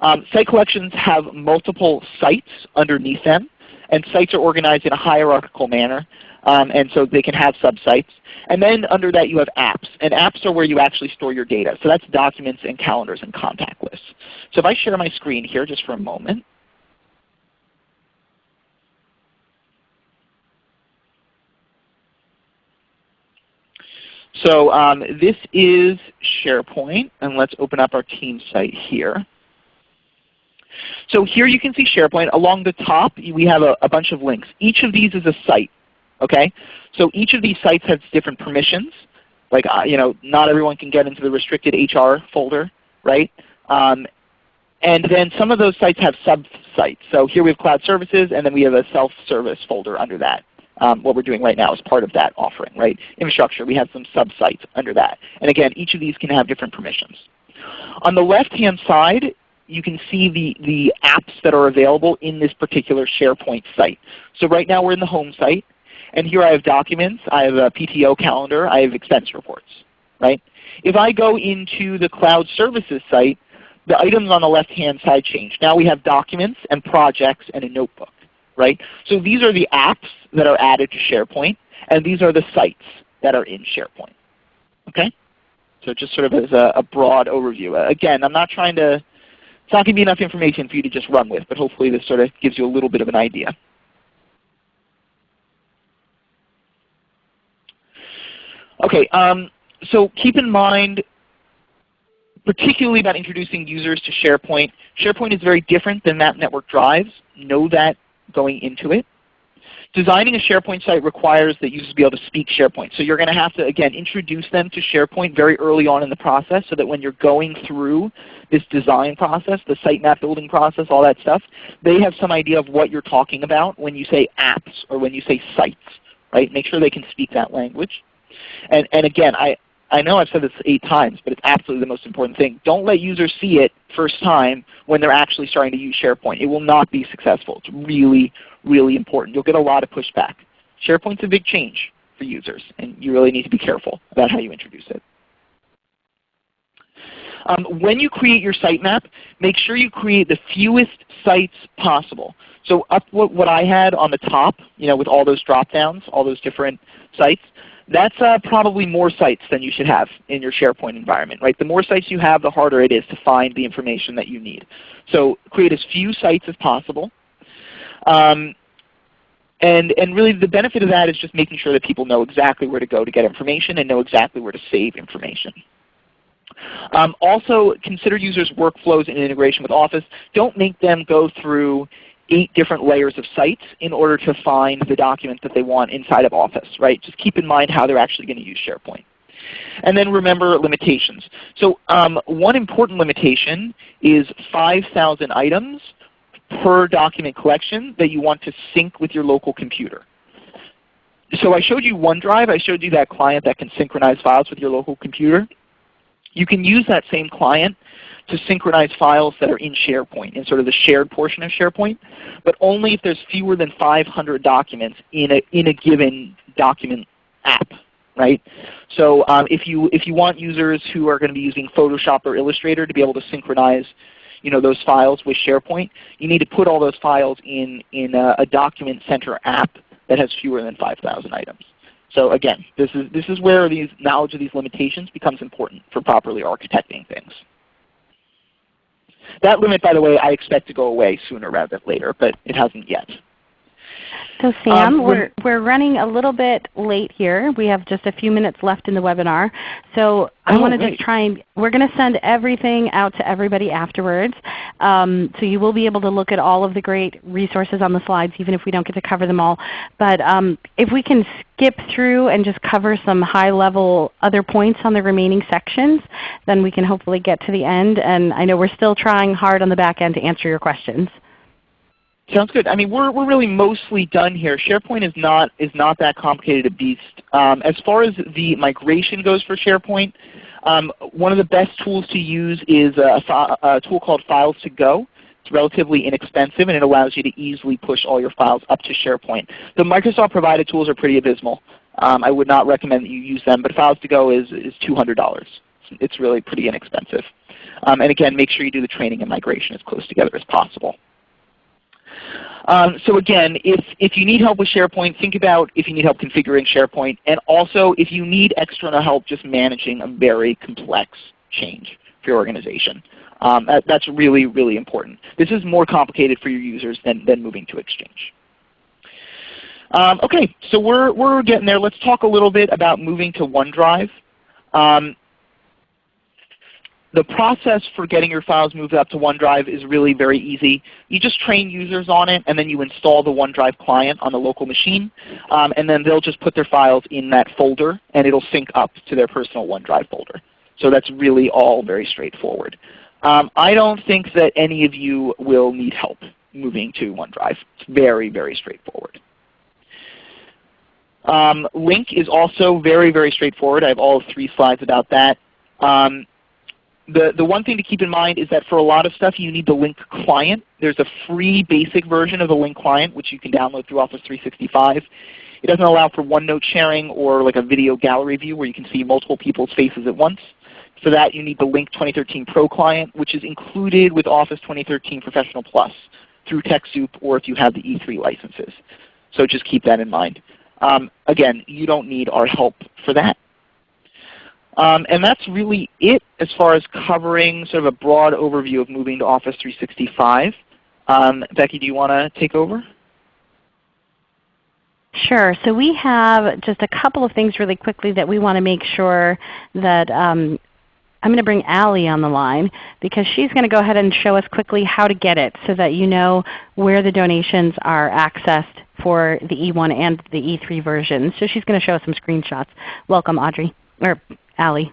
B: Um, site collections have multiple sites underneath them, and sites are organized in a hierarchical manner, um, and so they can have subsites. And then under that you have apps, and apps are where you actually store your data. So that's documents and calendars and contact lists. So if I share my screen here just for a moment, So um, this is SharePoint, and let's open up our team site here. So here you can see SharePoint. Along the top we have a, a bunch of links. Each of these is a site. Okay? So each of these sites has different permissions. Like uh, you know, not everyone can get into the restricted HR folder, right? Um, and then some of those sites have sub-sites. So here we have cloud services, and then we have a self-service folder under that um, what we're doing right now is part of that offering. Right? Infrastructure, we have some sub-sites under that. And again, each of these can have different permissions. On the left-hand side, you can see the, the apps that are available in this particular SharePoint site. So right now we're in the home site. And here I have documents, I have a PTO calendar, I have expense reports. Right? If I go into the cloud services site, the items on the left-hand side change. Now we have documents and projects and a notebook right? So these are the apps that are added to SharePoint, and these are the sites that are in SharePoint. Okay? So just sort of as a, a broad overview. Uh, again, I'm not trying to, it's not going to be enough information for you to just run with, but hopefully this sort of gives you a little bit of an idea. Okay, um, so keep in mind, particularly about introducing users to SharePoint, SharePoint is very different than map network drives. Know that going into it. Designing a SharePoint site requires that users be able to speak SharePoint. So you're going to have to, again, introduce them to SharePoint very early on in the process so that when you're going through this design process, the sitemap building process, all that stuff, they have some idea of what you're talking about when you say apps or when you say sites. Right? Make sure they can speak that language. And, and again, I, I know I've said this eight times, but it's absolutely the most important thing. Don't let users see it first time when they're actually starting to use SharePoint. It will not be successful. It's really, really important. You'll get a lot of pushback. SharePoint's a big change for users, and you really need to be careful about how you introduce it. Um, when you create your sitemap, make sure you create the fewest sites possible. So up what, what I had on the top, you know, with all those drop downs, all those different sites, that's uh, probably more sites than you should have in your SharePoint environment. Right? The more sites you have, the harder it is to find the information that you need. So create as few sites as possible. Um, and, and really the benefit of that is just making sure that people know exactly where to go to get information and know exactly where to save information. Um, also consider users' workflows and integration with Office. Don't make them go through eight different layers of sites in order to find the document that they want inside of Office. Right? Just keep in mind how they're actually going to use SharePoint. And then remember limitations. So um, one important limitation is 5,000 items per document collection that you want to sync with your local computer. So I showed you OneDrive. I showed you that client that can synchronize files with your local computer. You can use that same client to synchronize files that are in SharePoint, in sort of the shared portion of SharePoint, but only if there's fewer than 500 documents in a, in a given document app. Right? So um, if, you, if you want users who are going to be using Photoshop or Illustrator to be able to synchronize you know, those files with SharePoint, you need to put all those files in, in a, a document center app that has fewer than 5,000 items. So again, this is, this is where these knowledge of these limitations becomes important for properly architecting things. That limit, by the way, I expect to go away sooner rather than later, but it hasn't yet.
A: So Sam, um, we're, we're running a little bit late here. We have just a few minutes left in the webinar. So I oh, want to just try and, we're going to send everything out to everybody afterwards. Um, so you will be able to look at all of the great resources on the slides even if we don't get to cover them all. But um, if we can skip through and just cover some high level other points on the remaining sections, then we can hopefully get to the end. And I know we're still trying hard on the back end to answer your questions.
B: Sounds good. I mean, we're, we're really mostly done here. SharePoint is not, is not that complicated a beast. Um, as far as the migration goes for SharePoint, um, one of the best tools to use is a, a, tool called Files to Go. It's relatively inexpensive and it allows you to easily push all your files up to SharePoint. The Microsoft provided tools are pretty abysmal. Um, I would not recommend that you use them, but Files to Go is, is $200. It's really pretty inexpensive. Um, and again, make sure you do the training and migration as close together as possible. Um, so again, if, if you need help with SharePoint, think about if you need help configuring SharePoint, and also if you need external help just managing a very complex change for your organization. Um, that, that's really, really important. This is more complicated for your users than, than moving to Exchange. Um, okay, so we're, we're getting there. Let's talk a little bit about moving to OneDrive. Um, the process for getting your files moved up to OneDrive is really very easy. You just train users on it, and then you install the OneDrive client on the local machine, um, and then they'll just put their files in that folder, and it will sync up to their personal OneDrive folder. So that's really all very straightforward. Um, I don't think that any of you will need help moving to OneDrive. It's very, very straightforward. Um, Lync is also very, very straightforward. I have all three slides about that. Um, the, the one thing to keep in mind is that for a lot of stuff you need the Lync client. There's a free basic version of the Lync client which you can download through Office 365. It doesn't allow for OneNote sharing or like a video gallery view where you can see multiple people's faces at once. For that you need the Lync 2013 Pro client which is included with Office 2013 Professional Plus through TechSoup or if you have the E3 licenses. So just keep that in mind. Um, again, you don't need our help for that. Um, and that's really it as far as covering sort of a broad overview of moving to Office 365. Um, Becky, do you want to take over?
A: Sure. So we have just a couple of things really quickly that we want to make sure that um, I'm going to bring Allie on the line because she's going to go ahead and show us quickly how to get it so that you know where the donations are accessed for the E1 and the E3 versions. So she's going to show us some screenshots. Welcome Audrey, or Allie.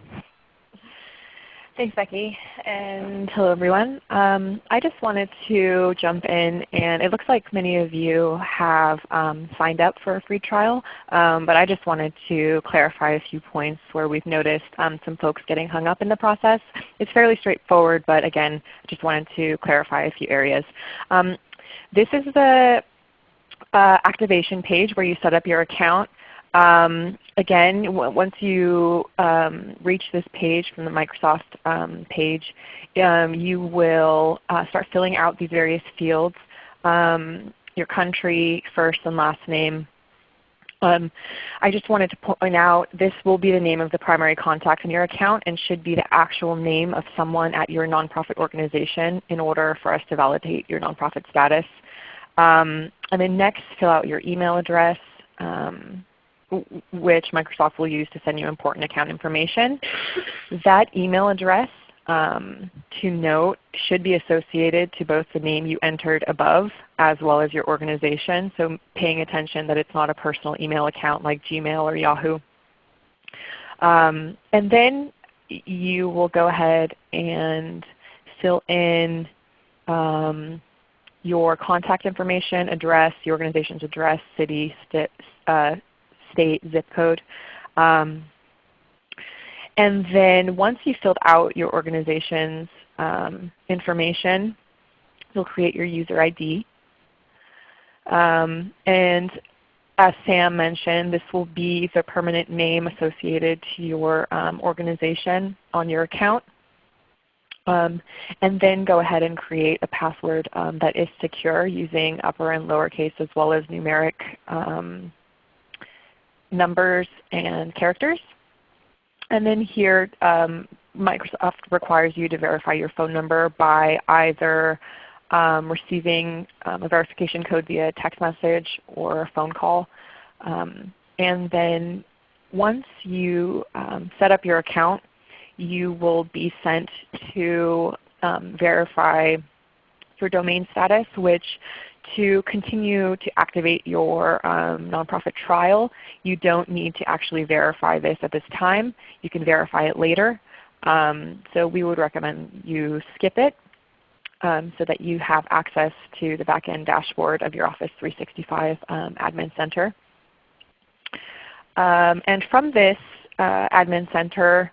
C: Thanks, Becky, and hello everyone. Um, I just wanted to jump in, and it looks like many of you have um, signed up for a free trial, um, but I just wanted to clarify a few points where we've noticed um, some folks getting hung up in the process. It's fairly straightforward, but again, I just wanted to clarify a few areas. Um, this is the uh, activation page where you set up your account. Um, again, once you um, reach this page from the Microsoft um, page, um, you will uh, start filling out these various fields, um, your country, first and last name. Um, I just wanted to point out this will be the name of the primary contact in your account and should be the actual name of someone at your nonprofit organization in order for us to validate your nonprofit status. and then next, fill out your email address. Um, which Microsoft will use to send you important account information. That email address um, to note should be associated to both the name you entered above as well as your organization. So paying attention that it's not a personal email account like Gmail or Yahoo. Um, and then you will go ahead and fill in um, your contact information, address, the organization's address, city, uh, state, zip code. Um, and then once you've filled out your organization's um, information, you'll create your user ID. Um, and as Sam mentioned, this will be the permanent name associated to your um, organization on your account. Um, and then go ahead and create a password um, that is secure using upper and lowercase as well as numeric um, numbers and characters. And then here um, Microsoft requires you to verify your phone number by either um, receiving um, a verification code via text message or a phone call. Um, and then once you um, set up your account, you will be sent to um, verify your domain status, which to continue to activate your um, nonprofit trial, you don't need to actually verify this at this time. You can verify it later. Um, so we would recommend you skip it um, so that you have access to the back-end dashboard of your Office 365 um, Admin Center. Um, and from this uh, Admin Center,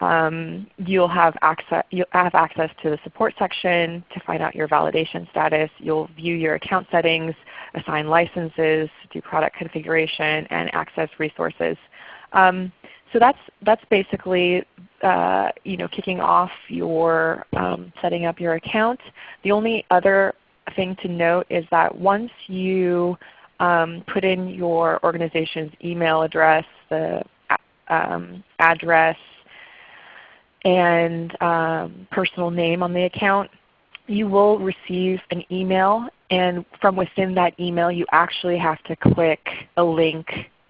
C: um, you'll have access, you'll have access to the support section to find out your validation status. You'll view your account settings, assign licenses, do product configuration, and access resources. Um, so that's, that's basically uh, you know, kicking off your um, setting up your account. The only other thing to note is that once you um, put in your organization's email address, the um, address, and um, personal name on the account, you will receive an email and from within that email you actually have to click a link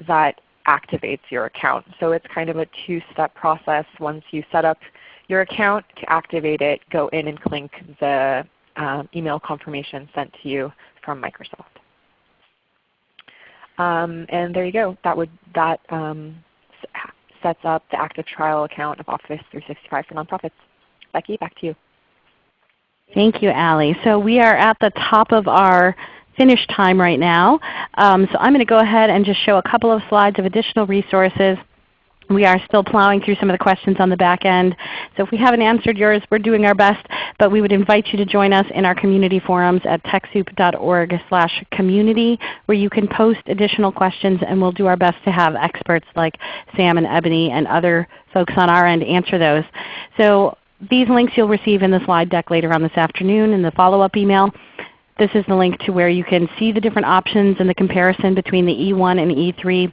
C: that activates your account. So it's kind of a two-step process. Once you set up your account to activate it, go in and click the um, email confirmation sent to you from Microsoft. Um, and there you go. That would that um, sets up the active trial account of Office 365 for nonprofits. Becky, back to you.
A: Thank you, Allie. So we are at the top of our finish time right now. Um, so I'm going to go ahead and just show a couple of slides of additional resources we are still plowing through some of the questions on the back end. So if we haven't answered yours, we're doing our best. But we would invite you to join us in our community forums at TechSoup.org slash community where you can post additional questions and we'll do our best to have experts like Sam and Ebony and other folks on our end answer those. So these links you'll receive in the slide deck later on this afternoon in the follow-up email. This is the link to where you can see the different options and the comparison between the E1 and E3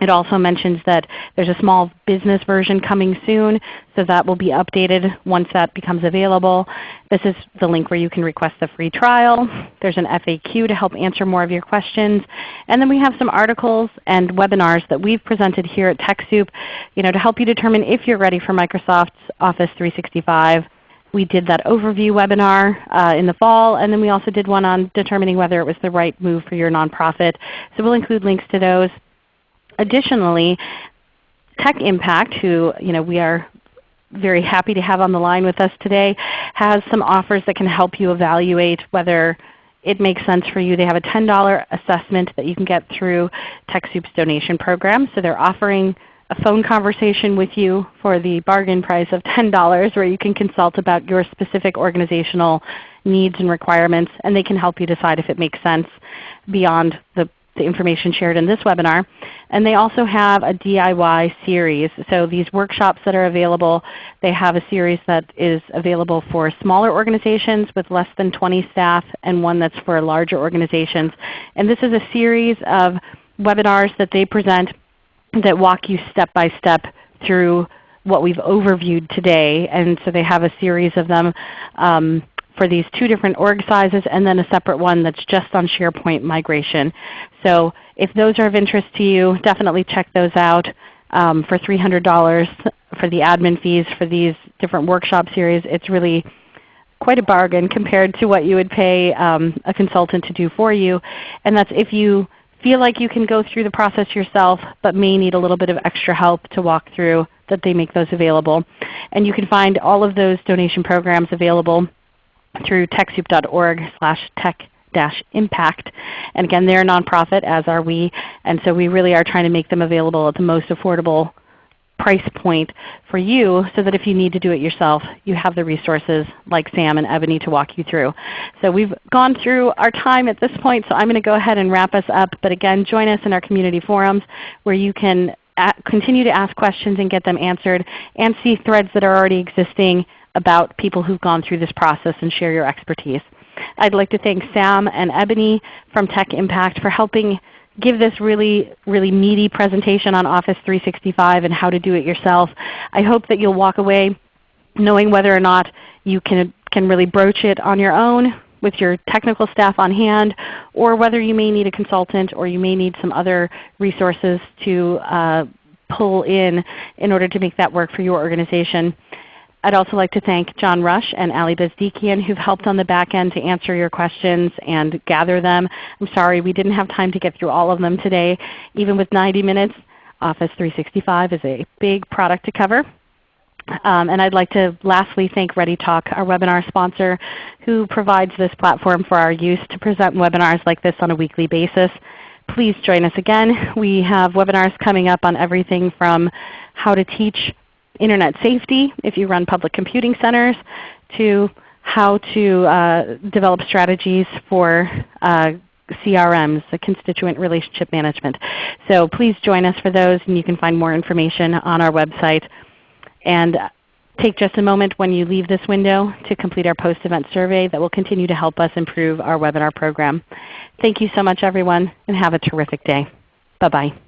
A: it also mentions that there's a small business version coming soon, so that will be updated once that becomes available. This is the link where you can request the free trial. There's an FAQ to help answer more of your questions. And then we have some articles and webinars that we've presented here at TechSoup you know, to help you determine if you're ready for Microsoft's Office 365. We did that overview webinar uh, in the fall, and then we also did one on determining whether it was the right move for your nonprofit. So we'll include links to those. Additionally, Tech Impact, who you know, we are very happy to have on the line with us today, has some offers that can help you evaluate whether it makes sense for you. They have a $10 assessment that you can get through TechSoup's donation program. So they're offering a phone conversation with you for the bargain price of $10 where you can consult about your specific organizational needs and requirements, and they can help you decide if it makes sense beyond the, the information shared in this webinar. And they also have a DIY series. So these workshops that are available, they have a series that is available for smaller organizations with less than 20 staff and one that's for larger organizations. And this is a series of webinars that they present that walk you step by step through what we've overviewed today. And so they have a series of them um, for these two different org sizes and then a separate one that's just on SharePoint migration. So if those are of interest to you, definitely check those out um, for $300 for the admin fees for these different workshop series. It's really quite a bargain compared to what you would pay um, a consultant to do for you. And that's if you feel like you can go through the process yourself but may need a little bit of extra help to walk through that they make those available. And you can find all of those donation programs available through TechSoup.org slash tech impact. And again, they're a nonprofit, as are we, and so we really are trying to make them available at the most affordable price point for you so that if you need to do it yourself, you have the resources like Sam and Ebony to walk you through. So we've gone through our time at this point, so I'm going to go ahead and wrap us up. But again, join us in our community forums where you can continue to ask questions and get them answered and see threads that are already existing about people who've gone through this process and share your expertise. I'd like to thank Sam and Ebony from Tech Impact for helping give this really, really meaty presentation on Office 365 and how to do it yourself. I hope that you'll walk away knowing whether or not you can, can really broach it on your own with your technical staff on hand, or whether you may need a consultant or you may need some other resources to uh, pull in in order to make that work for your organization. I'd also like to thank John Rush and Ali Bezdikian who've helped on the back end to answer your questions and gather them. I'm sorry we didn't have time to get through all of them today. Even with 90 minutes, Office 365 is a big product to cover. Um, and I'd like to lastly thank ReadyTalk, our webinar sponsor, who provides this platform for our use to present webinars like this on a weekly basis. Please join us again. We have webinars coming up on everything from how to teach Internet safety if you run public computing centers to how to uh, develop strategies for uh, CRMs, the Constituent Relationship Management. So please join us for those and you can find more information on our website. And take just a moment when you leave this window to complete our post-event survey that will continue to help us improve our webinar program. Thank you so much everyone and have a terrific day. Bye-bye.